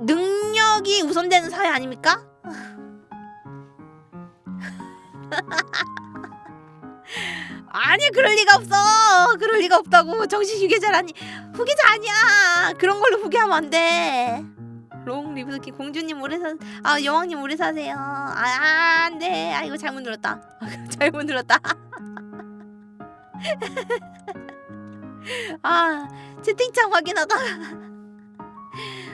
능력이 우선되는 사회 아닙니까? [laughs] 아니 그럴 리가 없어 그럴 리가 없다고 정신 휴게자라니 후계자 아니야 그런 걸로 후계하면 안돼 Long Live the Queen 공주님 오래 사, 아 여왕님 오래 사세요. 아 안돼. 아 이거 잘못 눌렀다. [laughs] 잘못 눌렀다. [laughs] 아 채팅창 확인하다.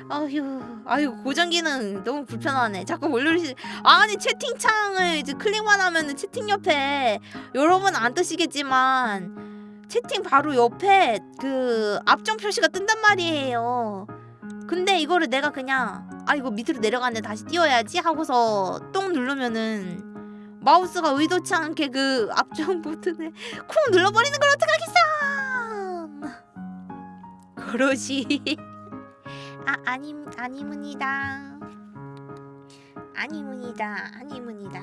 아휴, 아유 고정 기능 너무 불편하네. 자꾸 뭘 누르시? 아니 채팅창을 이제 클릭만 하면은 채팅 옆에 여러분 안 뜨시겠지만 채팅 바로 옆에 그 압정 표시가 뜬단 말이에요. 근데 이거를 내가 그냥 아 이거 밑으로 내려가는데 다시 띄워야지 하고서 똥 누르면은 마우스가 의도치 않게 그 앞쪽 [laughs] 버튼을 쿵 눌러버리는 걸 어떡하겠어 그러지 [laughs] 아 아니 아니문이다 아니문이다 아니문이다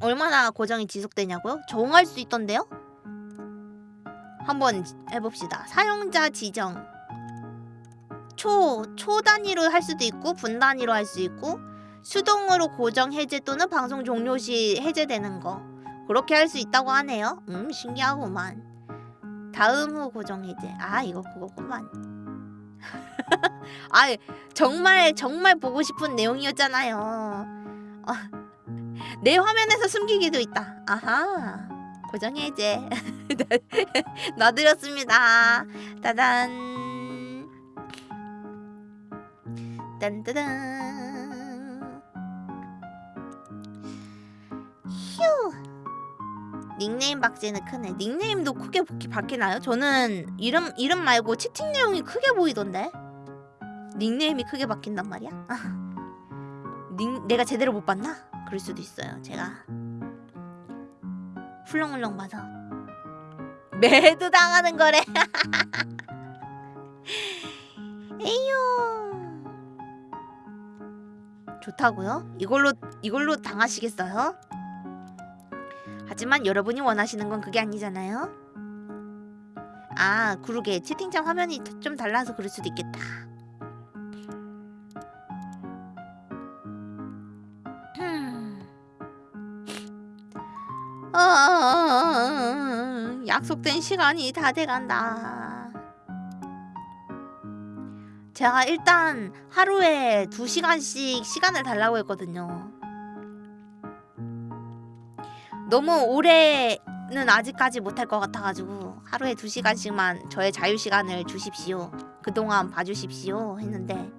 얼마나 고정이 지속되냐고요? 정할 수 있던데요? 한번 해봅시다. 사용자 지정. 초, 초 단위로 할 수도 있고 분 단위로 할 수 있고 수동으로 고정 해제 또는 방송 종료 시 해제되는 거 그렇게 할 수 있다고 하네요. 음 신기하구만. 다음 후 고정 해제. 아 이거 그거구만. [laughs] 아 정말 정말 보고 싶은 내용이었잖아요. 어, 내 화면에서 숨기기도 있다. 아하. 고정 해제. [laughs] 놔드렸습니다. 따단. 딴따단. 휴. 닉네임 박제는 크네. 닉네임도 크게 바- 바뀌나요? 저는 이름 이름 말고 채팅 내용이 크게 보이던데. 닉네임이 크게 바뀐단 말이야? [laughs] 닉 내가 제대로 못 봤나? 그럴 수도 있어요. 제가 훌렁훌렁 봐서 매도 당하는 거래. [laughs] 에휴. 좋다고요? 이걸로 이걸로 당하시겠어요? 하지만 여러분이 원하시는 건 그게 아니잖아요. 아, 그러게 채팅창 화면이 좀 달라서 그럴 수도 있겠다. 음. 어, 약속된 시간이 다 돼간다. 제가 일단 하루에 2시간씩 시간을 달라고 했거든요. 너무 오래는 아직까지 못할 것 같아가지고 하루에 2시간씩만 저의 자유시간을 주십시오. 그동안 봐주십시오 했는데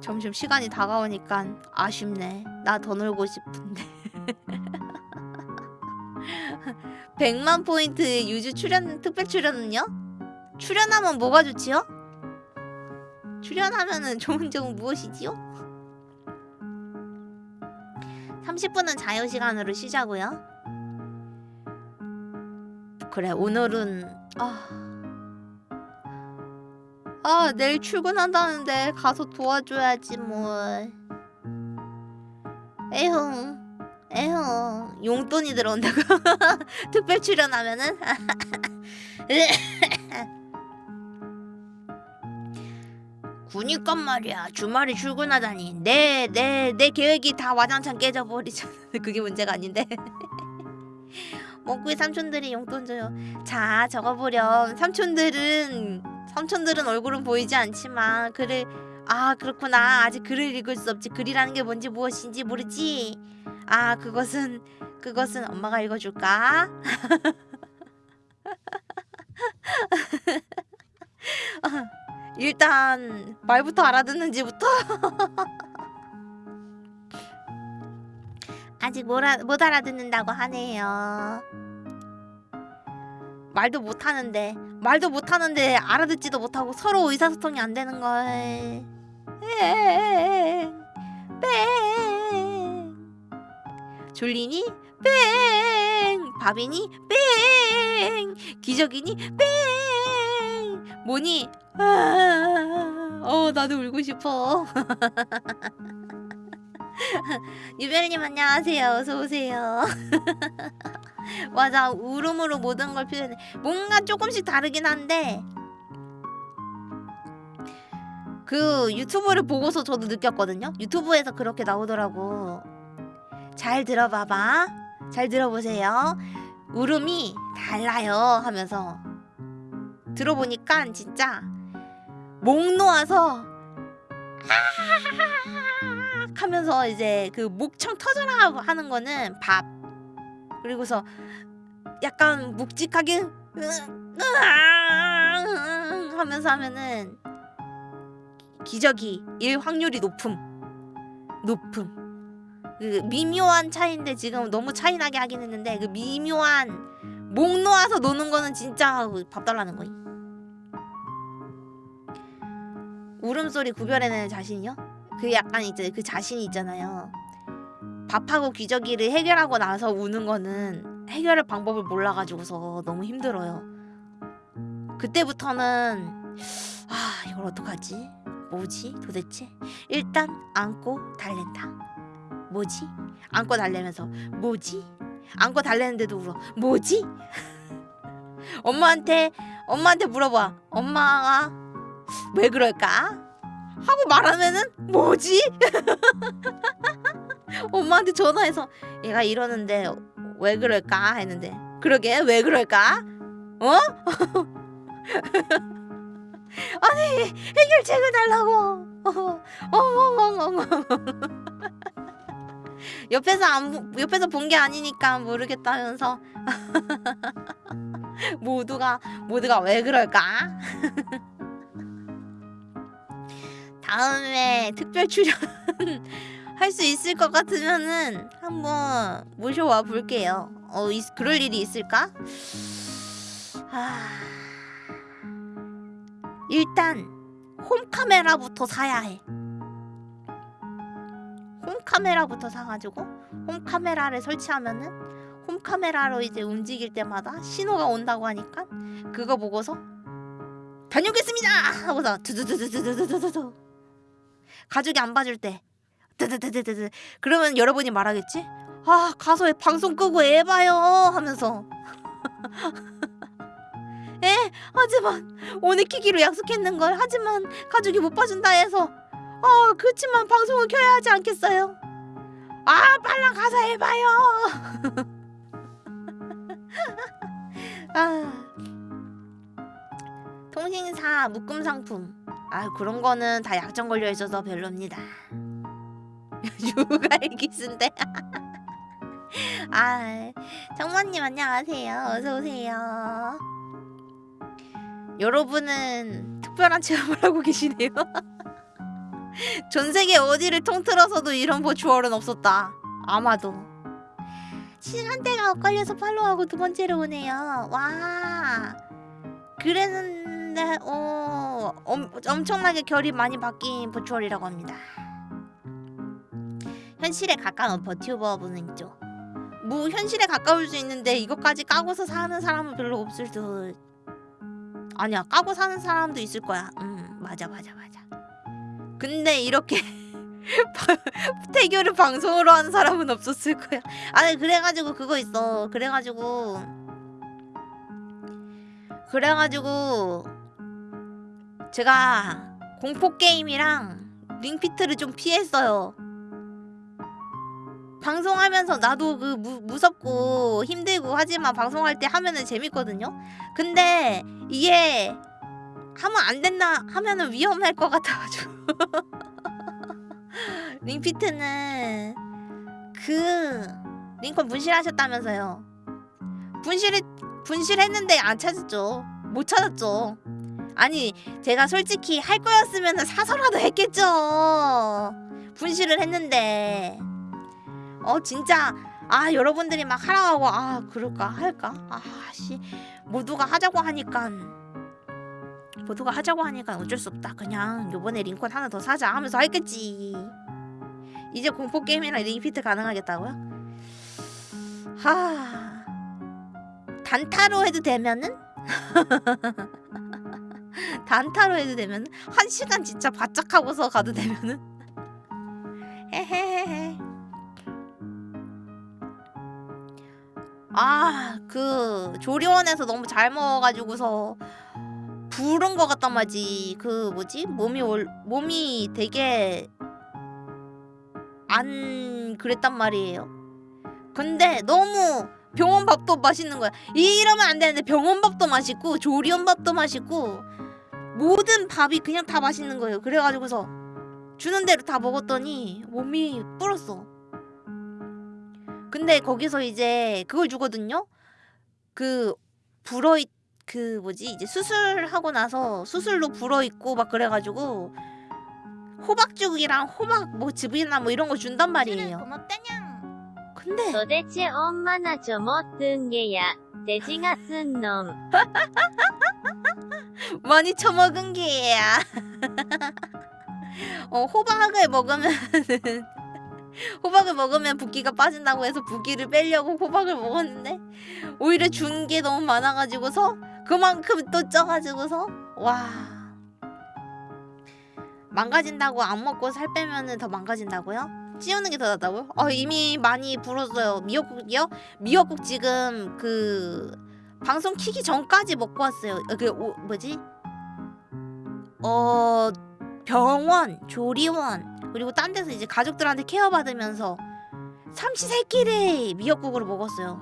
점점 시간이 다가오니까 아쉽네. 나 더 놀고 싶은데. [laughs] 100만 포인트 유주 출연 특별 출연은요? 출연하면 뭐가 좋지요? 출연하면은 좋은 점은 무엇이지요? 30분은 자유시간으로 쉬자고요. 그래 오늘은 아... 아 내일 출근한다는데 가서 도와줘야지 뭘. 에휴 에휴 용돈이 들어온다고. [laughs] 특별 출연하면은 [laughs] 그니까 말이야. 주말에 출근하다니. 내 내 내 계획이 다 와장창 깨져버리잖아. [laughs] 그게 문제가 아닌데. [laughs] 먹구이 삼촌들이 용돈 줘요. 자 적어보렴. 삼촌들은 삼촌들은 얼굴은 보이지 않지만 글을 아 그렇구나. 아직 글을 읽을 수 없지. 글이라는 게 뭔지 무엇인지 모르지? 아 그것은 그것은 엄마가 읽어줄까 [laughs] 일단 말부터 알아듣는지부터 [laughs] 아직 못, 알- 못 알아듣는다고 하네요. 말도 못 하는데 말도 못 하는데 알아듣지도 못하고 서로 의사소통이 안 되는 걸. 뺑, 뺑. 졸리니? 뺑. 밥이니? 뺑. 기적이니? 뺑. 뭐니? 아, 어 나도 울고 싶어. [laughs] 유별님 안녕하세요. 어서 오세요. [laughs] 맞아 울음으로 모든 걸 표현해. 뭔가 조금씩 다르긴 한데 그 유튜브를 보고서 저도 느꼈거든요. 유튜브에서 그렇게 나오더라고. 잘 들어봐봐. 잘 들어보세요. 울음이 달라요 하면서 들어보니까 진짜 목 놓아서 하면서 이제 그 목청 터져라 하는 거는 밥. 그리고서 약간 묵직하게 하면서 하면은 기저귀 일 확률이 높음. 높음. 그 미묘한 차이인데 지금 너무 차이나게 하긴 했는데 그 미묘한 목 놓아서 노는 거는 진짜 밥 달라는 거임 울음소리 구별해내는 자신이요? 그 약간 이제 그 자신이 있잖아요. 밥하고 기저귀를 해결하고 나서 우는 거는 해결할 방법을 몰라가지고서 너무 힘들어요. 그때부터는 아 이걸 어떡하지? 뭐지 도대체? 일단 안고 달랜다. 뭐지? 안고 달래면서 뭐지? 안고 달래는데도 울어. 뭐지? [laughs] 엄마한테 엄마한테 물어봐. 엄마가 왜 그럴까? 하고 말하면은 뭐지? [laughs] 엄마한테 전화해서 얘가 이러는데 왜 그럴까 했는데 그러게 왜 그럴까? 어? [laughs] 아니 해결책을 달라고 [laughs] 옆에서 안 보- 옆에서 본 게 아니니까 모르겠다면서 모두가 모두가 왜 그럴까? 다음에 특별 출연 [laughs] 할 수 있을 것 같으면은 한번 모셔와 볼게요. 어, 있- 그럴 일이 있을까? 아... 일단 홈카메라부터 사야 해. 홈카메라부터 사가지고 홈카메라를 설치하면은 홈카메라로 이제 움직일 때마다 신호가 온다고 하니까 그거 보고서 다녀오겠습니다 하고서 두두두두두두두두 가족이 안 봐줄 때. 드드드드드 그러면 여러분이 말하겠지? 아 가서 방송 끄고 애 봐요. 하면서. [laughs] 에? 하지만 오늘 키기로 약속했는 걸 하지만 가족이 못 봐준다 해서. 아 그렇지만 방송을 켜야 하지 않겠어요? 아 빨랑 가서 해 봐요. [laughs] 아. 통신사 묶음 상품 아 그런 거는 다 약정 걸려 있어서 별로입니다. [laughs] 육아의 기순데. [laughs] 아 정모님 안녕하세요. 어서 오세요. 여러분은 특별한 체험을 하고 계시네요. [laughs] 전 세계 어디를 통틀어서도 이런 버추얼은 없었다. 아마도. 시간대가 엇갈려서 팔로우하고 두 번째로 오네요. 와. 그랬는 데 어 엄, 엄청나게 결이 많이 바뀐 버추얼이라고 합니다. 현실에 가까운 버튜버 분은 있죠. 뭐 현실에 가까울 수 있는데 이것까지 까고서 사는 사람은 별로 없을 듯. 아니야 까고 사는 사람도 있을 거야. 음 맞아 맞아 맞아. 근데 이렇게 [laughs] 태교를 방송으로 하는 사람은 없었을 거야. 아니 그래가지고 그거 있어. 그래가지고 그래가지고 제가 공포 게임이랑 링피트를 좀 피했어요. 방송하면서 나도 그 무, 무섭고 힘들고 하지만 방송할 때 하면은 재밌거든요. 근데 이게 하면 안 된다 하면은 위험할 것 같아가지고 [laughs] 링피트는 그 링컨 분실하셨다면서요. 분실 분실했는데 안 찾았죠. 못 찾았죠. 아니 제가 솔직히 할 거였으면 사서라도 했겠죠. 분실을 했는데. 어 진짜. 아 여러분들이 막 하라고 하고 아 그럴까? 할까? 아씨. 모두가 하자고 하니까. 모두가 하자고 하니까 어쩔 수 없다. 그냥 요번에 링콘 하나 더 사자 하면서 했겠지. 이제 공포 게임이랑 리피트 가능하겠다고요? 하. 단타로 해도 되면은 [laughs] 단타로 해도 되면은 한 시간 진짜 바짝 하고서 가도 되면은. [laughs] 헤헤헤헤. 아 그 조리원에서 너무 잘 먹어가지고서 부른 것 같단 말이지. 그 뭐지? 몸이 올 몸이 되게 안 그랬단 말이에요. 근데 너무 병원 밥도 맛있는 거야. 이러면 안 되는데 병원 밥도 맛있고 조리원 밥도 맛있고 모든 밥이 그냥 다 맛있는 거예요 그래가지고서 주는 대로 다 먹었더니 몸이 불었어 근데 거기서 이제 그걸 주거든요. 그 불어 있, 그 뭐지 이제 수술하고 나서 수술로 불어 있고 막 그래가지고 호박죽이랑 호박 뭐 즙이나 뭐 이런 거 준단 말이에요. 고맙다냥. 근데 도대체 얼마나 처먹은 게야 돼지가 쓴 놈. [laughs] 많이 처먹은 게야. 어 호박을 먹으면 [laughs] 호박을 먹으면 붓기가 빠진다고 해서 붓기를 빼려고 호박을 먹었는데 오히려 준 게 너무 많아가지고서 그만큼 또 쪄가지고서 와 망가진다고 안 먹고 살 빼면은 더 망가진다고요? 찌우는 게 더 낫다고요? 어 이미 많이 불었어요 미역국이요? 미역국 지금 그 방송 키기 전까지 먹고 왔어요 어, 그 오, 뭐지? 어 병원 조리원 그리고 딴 데서 이제 가족들한테 케어받으면서 삼시세끼를 미역국으로 먹었어요.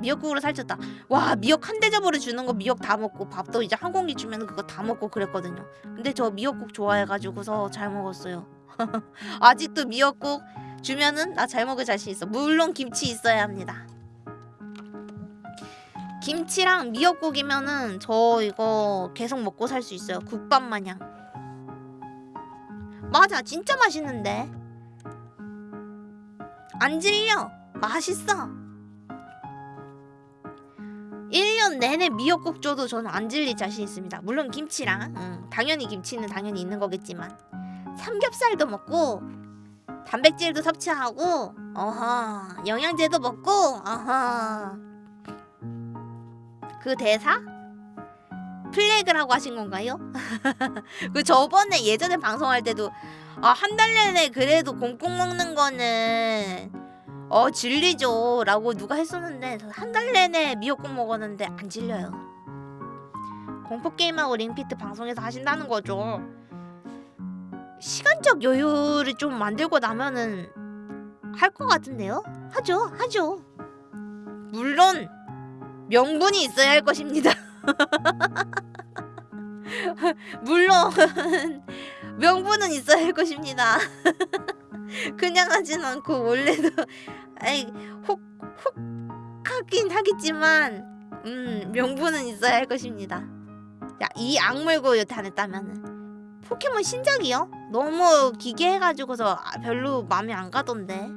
미역국으로 살쪘다. 와 미역 한 대접으로 주는 거 미역 다 먹고 밥도 이제 한 공기 주면 그거 다 먹고 그랬거든요. 근데 저 미역국 좋아해가지고서 잘 먹었어요. [laughs] 아직도 미역국 주면은 나 잘 먹을 자신 있어. 물론 김치 있어야 합니다. 김치랑 미역국이면은 저 이거 계속 먹고 살 수 있어요. 국밥 마냥. 맞아 진짜 맛있는데. 안 질려. 맛있어. 1년 내내 미역국 줘도 저는 안 질릴 자신 있습니다. 물론 김치랑 음, 당연히 김치는 당연히 있는 거겠지만. 삼겹살도 먹고 단백질도 섭취하고 어허 영양제도 먹고 어허 그 대사? 플래그라고 하신 건가요? [laughs] 그 저번에 예전에 방송할 때도 아 한 달 내내 그래도 꽁꽁 먹는 거는 어 질리죠. 라고 누가 했었는데 한 달 내내 미역국 먹었는데 안 질려요. 공포게임하고 링피트 방송에서 하신다는 거죠. 시간적 여유를 좀 만들고 나면은 할 것 같은데요? 하죠 하죠. 물론 명분이 있어야 할 것입니다 [laughs] 물론 명분은 있어야 할 것입니다. [laughs] 그냥 하진 않고 원래도 [laughs] 아이 혹혹 하긴 하겠지만 음 명분은 있어야 할 것입니다. 야이 악물고 안 했다면은 포켓몬 신작이요? 너무 기괴해가지고서 아, 별로 마음에 안 가던데.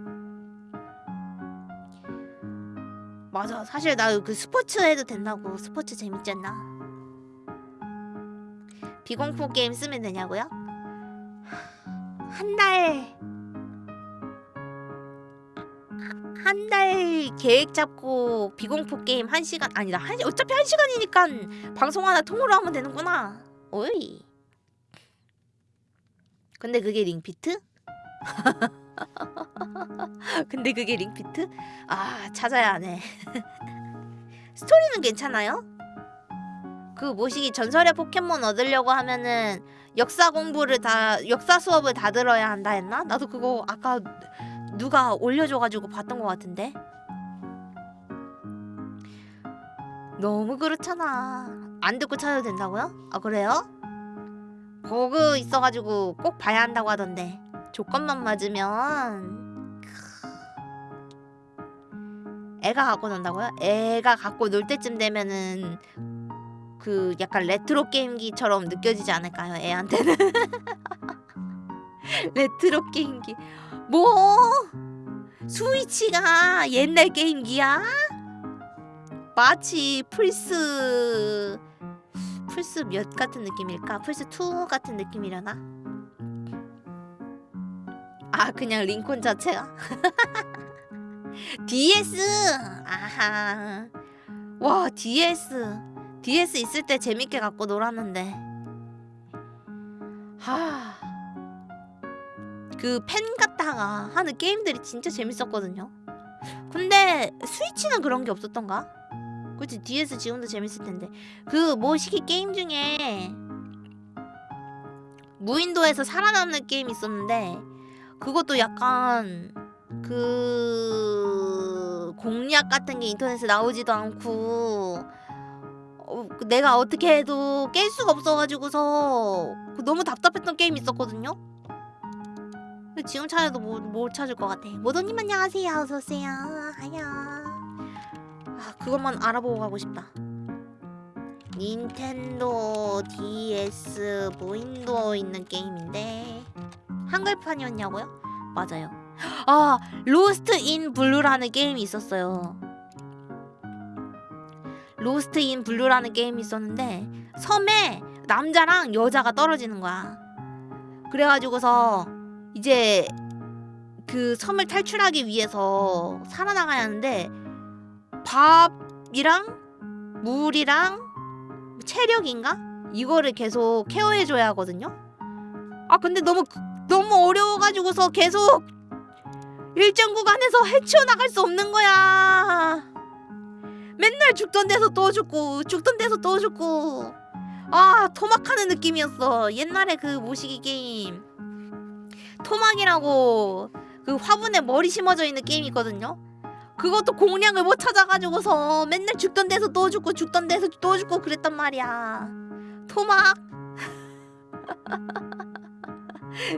맞아 사실 나 그 스포츠 해도 된다고 스포츠 재밌잖아. 비공포 게임 쓰면 되냐고요? 한 달. 한 달 계획 잡고 비공포 게임 한 시간 아니다 한 시- 어차피 한 시간이니까 방송 하나 통으로 하면 되는구나. 오이. 근데 그게 링피트? [laughs] [laughs] 근데 그게 링피트? 아 찾아야 하네. [laughs] 스토리는 괜찮아요? 그 뭐시기 전설의 포켓몬 얻으려고 하면은 역사 공부를 다 역사 수업을 다 들어야 한다 했나? 나도 그거 아까 누가 올려줘가지고 봤던 것 같은데 너무 그렇잖아 안 듣고 찾아도 된다고요? 아 그래요? 버그 있어가지고 꼭 봐야 한다고 하던데 조건만 맞으면 애가 갖고 논다고요? 애가 갖고 놀 때쯤 되면은 그 약간 레트로 게임기처럼 느껴지지 않을까요? 애한테는 [laughs] 레트로 게임기 뭐 스위치가 옛날 게임기야? 마치 플스 플스 몇 같은 느낌일까? 플스 2 같은 느낌이려나? 아 그냥 링콘 자체가 [laughs] DS 아하. 와 DS DS 있을 때 재밌게 갖고 놀았는데. 하... 그펜 갖다가 하는 게임들이 진짜 재밌었거든요. 근데 스위치는 그런 게 없었던가? 그치 DS 지금도 재밌을 텐데. 그 모시기 게임 중에 무인도에서 살아남는 게임 있었는데 그것도 약간 그 공략 같은 게 인터넷에 나오지도 않고 어, 그 내가 어떻게 해도 깰 수가 없어가지고서 그 너무 답답했던 게임 있었거든요. 지금 찾아도 못, 못 찾을 것 같아. 모더님 안녕하세요. 어서 오세요. 하야. 아 그것만 알아보고 가고 싶다. 닌텐도 DS 무인도 있는 게임인데 한글판이었냐고요? 맞아요. 아 Lost in Blue라는 게임이 있었어요. Lost in Blue라는 게임이 있었는데 섬에 남자랑 여자가 떨어지는 거야. 그래가지고서 이제 그 섬을 탈출하기 위해서 살아나가야 하는데 밥이랑 물이랑 체력인가 이거를 계속 care해줘야 하거든요. 아 근데 너무 너무 어려워가지고서 계속 일정 구간에서 헤쳐 나갈 수 없는 거야. 맨날 죽던 데서 또 죽고 죽던 데서 또 죽고. 아 토막하는 느낌이었어. 옛날에 그 모시기 게임. 토막이라고 그 화분에 머리 심어져 있는 게임 있거든요. 그것도 공략을 못 찾아가지고서 맨날 죽던 데서 또 죽고 죽던 데서 또 죽고 그랬단 말이야. 토막 [laughs]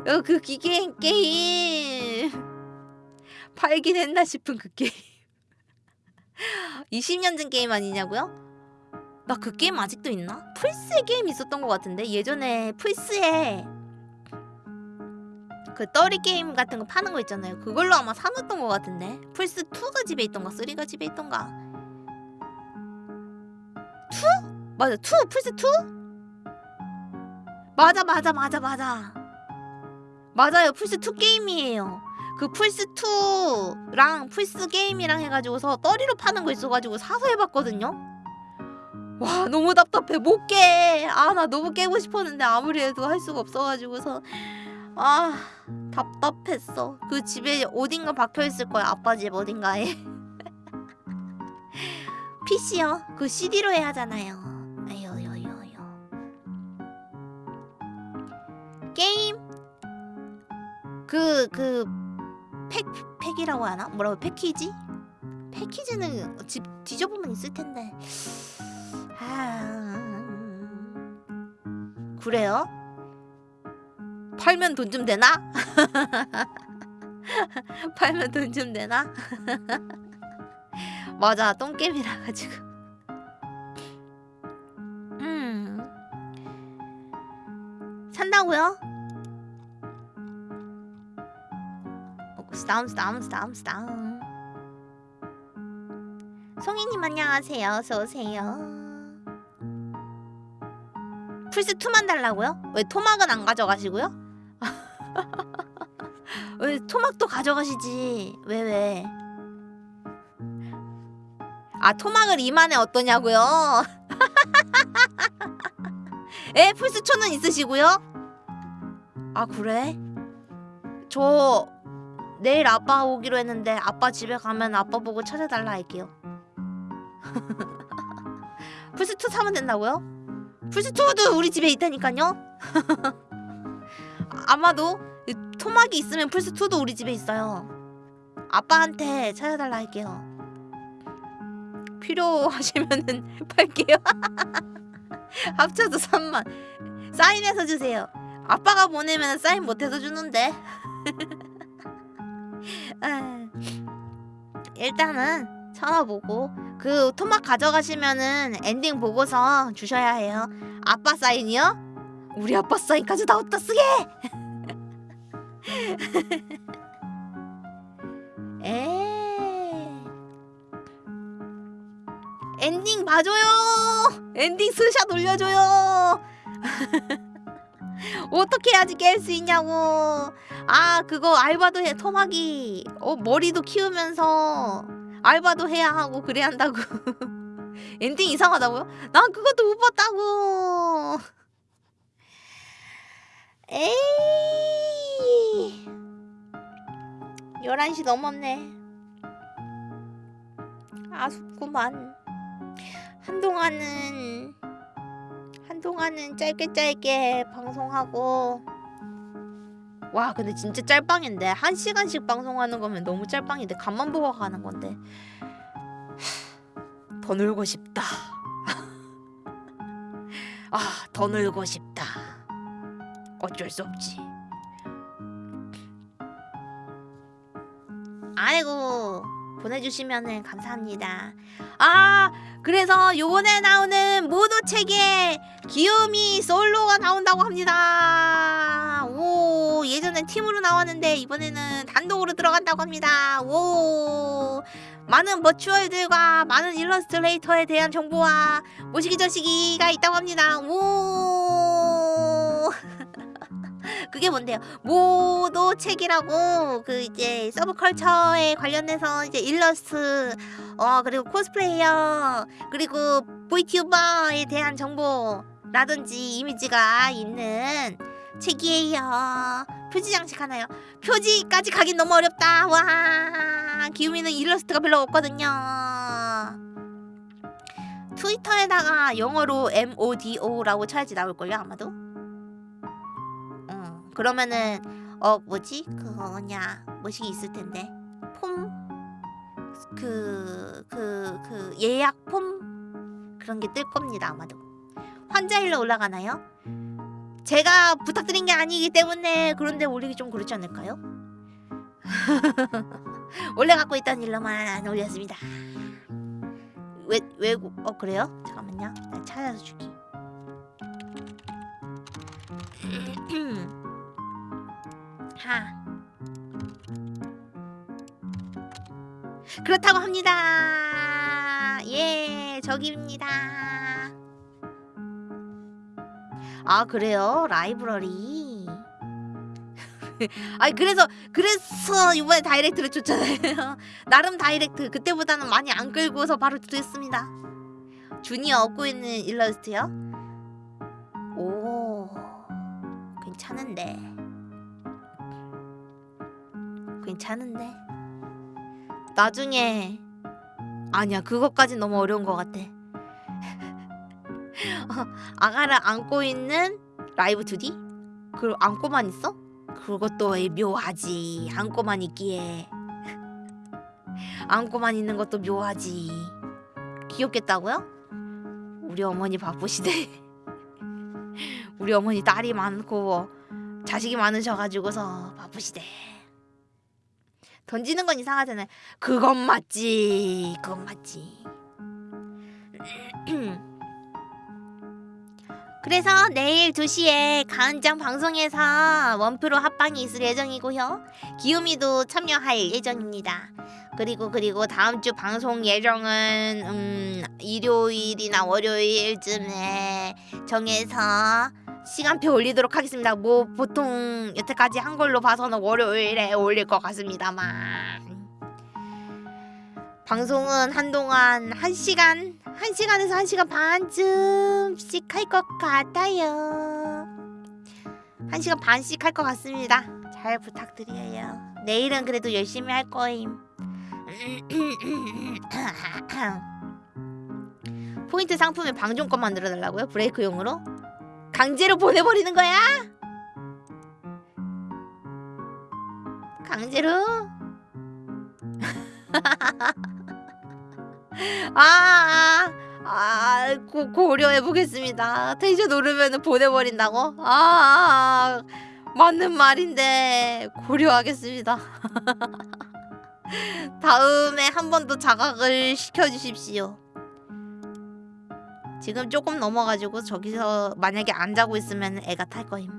어, 그 기계 게임 팔긴 했나 싶은 그 게임 [laughs] 20년 전 게임 아니냐고요? 나 그 게임 아직도 있나? 플스에 게임 있었던 것 같은데 예전에 플스에 그 떨이 게임 같은 거 파는 거 있잖아요 그걸로 아마 사놨던 것 같은데 플스 2가 집에 있던가 3가 집에 있던가 2? 맞아 2 플스 2? 맞아 맞아 맞아 맞아 맞아요 플스 2 게임이에요 그 플스 2랑 플스 게임이랑 해가지고서 떠리로 파는 거 있어가지고 사서 해봤거든요. 와 너무 답답해 못 깨. 아 나 너무 깨고 싶었는데 아무리 해도 할 수가 없어가지고서 아 답답했어. 그 집에 어딘가 박혀 있을 거야 아빠 집 어딘가에. [laughs] PC요. 그 CD로 해야 하잖아요. 아유 아유. 게임 그 그 팩 팩이라고 하나? 뭐라고 패키지? 패키지는 집 뒤져보면 있을 텐데. 아 그래요? 팔면 돈 좀 되나? [laughs] 팔면 돈 좀 되나? [laughs] 맞아 똥게임이라 가지고. 음 산다고요? 스다운 스다운 스다운 스다운 송이님 안녕하세요 어서 오세요 플스 2만 달라고요? 왜 토막은 안 가져가시고요? [laughs] 왜 토막도 가져가시지 왜 왜? 아 토막을 2만에 어떠냐고요? [laughs] 에 플스 2는 있으시고요? 아 그래? 저 내일 아빠 오기로 했는데 아빠 집에 가면 아빠 보고 찾아달라 할게요. [laughs] 플스2 사면 된다고요? 플스2도 우리 집에 있다니까요? [laughs] 아마도 이 토막이 있으면 플스2도 우리 집에 있어요. 아빠한테 찾아달라 할게요. 필요하시면은 [laughs] 팔게요. 합쳐서 3만. 사인해서 주세요. 아빠가 보내면 사인 못해서 주는데. 아, 일단은 찾아보고 그 토막 가져가시면은 엔딩 보고서 주셔야 해요. 아빠 사인이요? 우리 아빠 사인까지 다 어디다 쓰게? [laughs] 에 엔딩 봐줘요. 엔딩 스샷 올려줘요. [laughs] 어떻게 해야지 깰 수 있냐고. 아 그거 알바도 해 토막이. 어 머리도 키우면서 알바도 해야 하고 그래야 한다고. [laughs] 엔딩 이상하다고요? 난 그것도 못 봤다고. 에이. 11시 넘었네. 아쉽구만. 한동안은 한동안은 짧게 짧게 방송하고. 와 근데 진짜 짤방인데. 한 시간씩 방송하는 거면 너무 짤방인데 간만 보고 가는 건데. 하, 더 놀고 싶다. 아더 놀고 싶다. 어쩔 수 없지. 아이고 보내주시면 감사합니다 아 그래서 요번에 나오는 모두 책에 귀요미 솔로가 나온다고 합니다. 오, 예전엔 팀으로 나왔는데 이번에는 단독으로 들어간다고 합니다. 오, 많은 버추얼들과 많은 일러스트레이터에 대한 정보와 모시기 저시기가 있다고 합니다. 오, 그게 뭔데요? 모도 책이라고 그 이제 서브컬처에 관련해서 이제 일러스트 어 그리고 코스플레이어 그리고 VTuber에 대한 정보라든지 이미지가 있는 책이에요. 표지 장식 하나요? 표지까지 가긴 너무 어렵다. 와 기우미는 일러스트가 별로 없거든요. 트위터에다가 영어로 MODO라고 쳐야지 나올걸요 아마도. 어 그러면은 어 뭐지? 그거냐? 뭐시 있을 텐데. 폼? 그 그 그 예약 폼? 그런 게 뜰 겁니다 아마도. 환자 일로 올라가나요? 제가 부탁드린 게 아니기 때문에 그런데 올리기 좀 그렇지 않을까요? [laughs] 원래 갖고 있던 일로만 올렸습니다. 왜 외국 어 그래요? 잠깐만요. 나 찾아서 줄게 [clears throat] 하 그렇다고 합니다. 예, 저기입니다. 아, 그래요? 라이브러리. [laughs] 아니 그래서 그래서 이번에 다이렉트를 줬잖아요. [laughs] 나름 다이렉트 그때보다는 많이 안 끌고서 바로 드렸습니다. 주니어 업고 있는 일러스트요? 오 괜찮은데 괜찮은데 나중에 아니야 그것까진 너무 어려운 것 같아 [laughs] 어, 아가를 안고 있는 라이브 2D? 그걸 안고만 있어? 그것도 묘하지 안고만 있기에 [laughs] 안고만 있는 것도 묘하지 귀엽겠다고요? 우리 어머니 바쁘시대 [laughs] 우리 어머니 딸이 많고 자식이 많으셔가지고서 바쁘시대 던지는 건 이상하잖아요. 그건 맞지. 그건 맞지. [clears throat] 그래서 내일 2시에 가은장 방송에서 원프로 합방이 있을 예정이고요. 기우미도 참여할 예정입니다. 그리고 그리고 다음 주 방송 예정은 음, 일요일이나 월요일쯤에 정해서 시간표 올리도록 하겠습니다. 뭐 보통 여태까지 한 걸로 봐서는 월요일에 올릴 것 같습니다만 방송은 한동안 1시간 1시간에서 1시간 반쯤씩 할 것 같아요. 1시간 반씩 할 것 같습니다. 잘 부탁드려요. 내일은 그래도 열심히 할 거임. [clears throat] 포인트 상품에 방종권 만들어 달라고요? 브레이크용으로? 강제로 보내버리는 거야? 강제로? [laughs] 아, 아, 아 고, 고려해 보겠습니다. 텐션 오르면 보내버린다고? 아, 아, 아, 맞는 말인데 고려하겠습니다. [laughs] 다음에 한 번 더 자각을 시켜주십시오. 지금 조금 넘어가지고 저기서 만약에 안 자고 있으면 애가 탈 거임.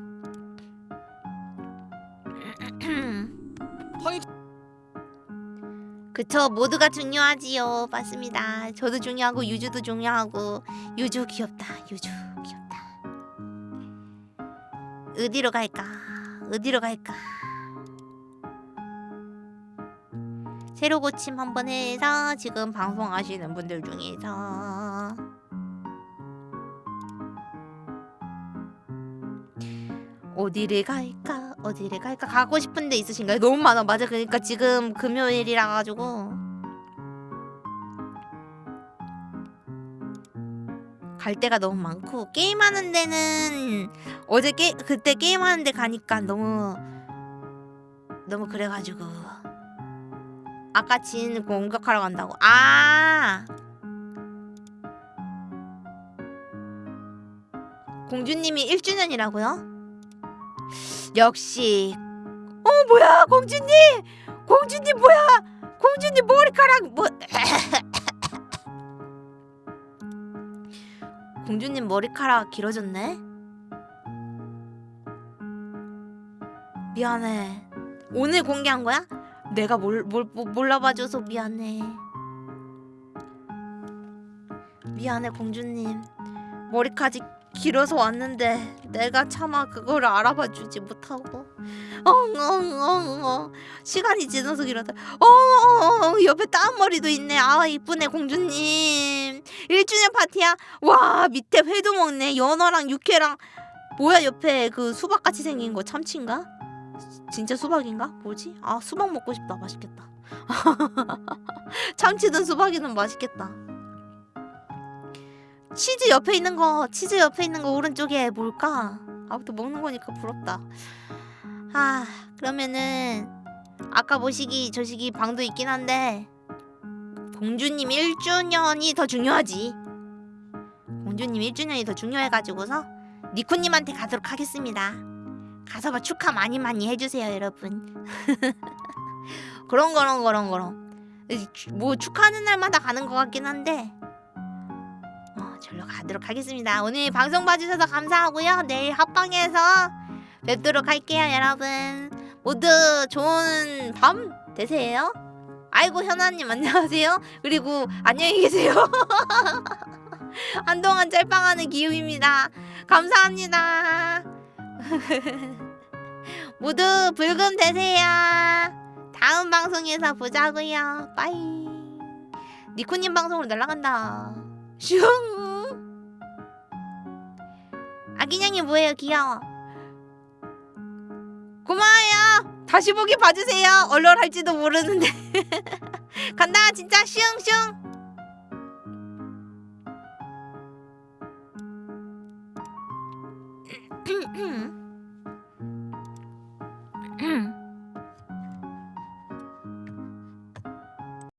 [clears throat] 그쵸 모두가 중요하지요. 맞습니다. 저도 중요하고 유주도 중요하고 유주 귀엽다 유주 귀엽다. 어디로 갈까? 어디로 갈까? 새로 고침 한번 해서 지금 방송하시는 분들 중에서 어디를 갈까? 어디를 갈까? 가고 싶은 데 있으신가요? 너무 많아. 맞아. 그러니까 지금 금요일이라 가지고. 갈 데가 너무 많고 게임하는 데는 어제 게 그때 게임하는 데 가니까 너무 너무 그래가지고. 아까 진 공격하러 간다고. 아! 공주님이 1주년이라고요? 역시. 어 뭐야 공주님? 공주님 뭐야? 공주님 머리카락 뭐 [coughs] 공주님 머리카락 길어졌네? 미안해. 오늘 공개한 거야? 내가 뭘, 뭘, 뭘 몰라봐줘서 미안해. 미안해 공주님. 머리카락 길어서 왔는데 내가 차마 그걸 알아봐 주지 못하고. 엉엉엉엉 시간이 지나서 길어다. 어어어 옆에 따은 머리도 있네. 아 이쁘네 공주님. 1주년 파티야? 와 밑에 회도 먹네. 연어랑 육회랑. 뭐야 옆에 그 수박같이 생긴 거 참치인가? 진짜 수박인가? 뭐지? 아 수박 먹고 싶다. 맛있겠다. [laughs] 참치든 수박이든 맛있겠다 치즈 옆에 있는 거 치즈 옆에 있는 거 오른쪽에 뭘까? 아무튼 먹는 거니까 부럽다. 아 그러면은 아까 모시기 저시기 방도 있긴 한데 공주님 1주년이 더 중요하지. 공주님 1주년이 더 중요해가지고서 니코님한테 가도록 하겠습니다. 가서 봐 축하 많이 많이 해주세요 여러분. [laughs] 그런 거런 거런 거런 뭐 축하하는 날마다 가는 것 같긴 한데 어, 절로 가도록 하겠습니다. 오늘 방송 봐주셔서 감사하고요. 내일 합방에서 뵙도록 할게요, 여러분. 모두 좋은 밤 되세요. 아이고 현아님 안녕하세요. 그리고 안녕히 계세요. [laughs] 한동안 짤방하는 기우입니다. 감사합니다. [laughs] 모두 불금 되세요. 다음 방송에서 보자고요. 빠이. 니코님 방송으로 날아간다. 슝. 아기냥이 뭐예요? 귀여워. 고마워요. 다시 보기 봐주세요. 얼얼 할지도 모르는데. [laughs] 간다 진짜 슝슝. [clears throat] 음.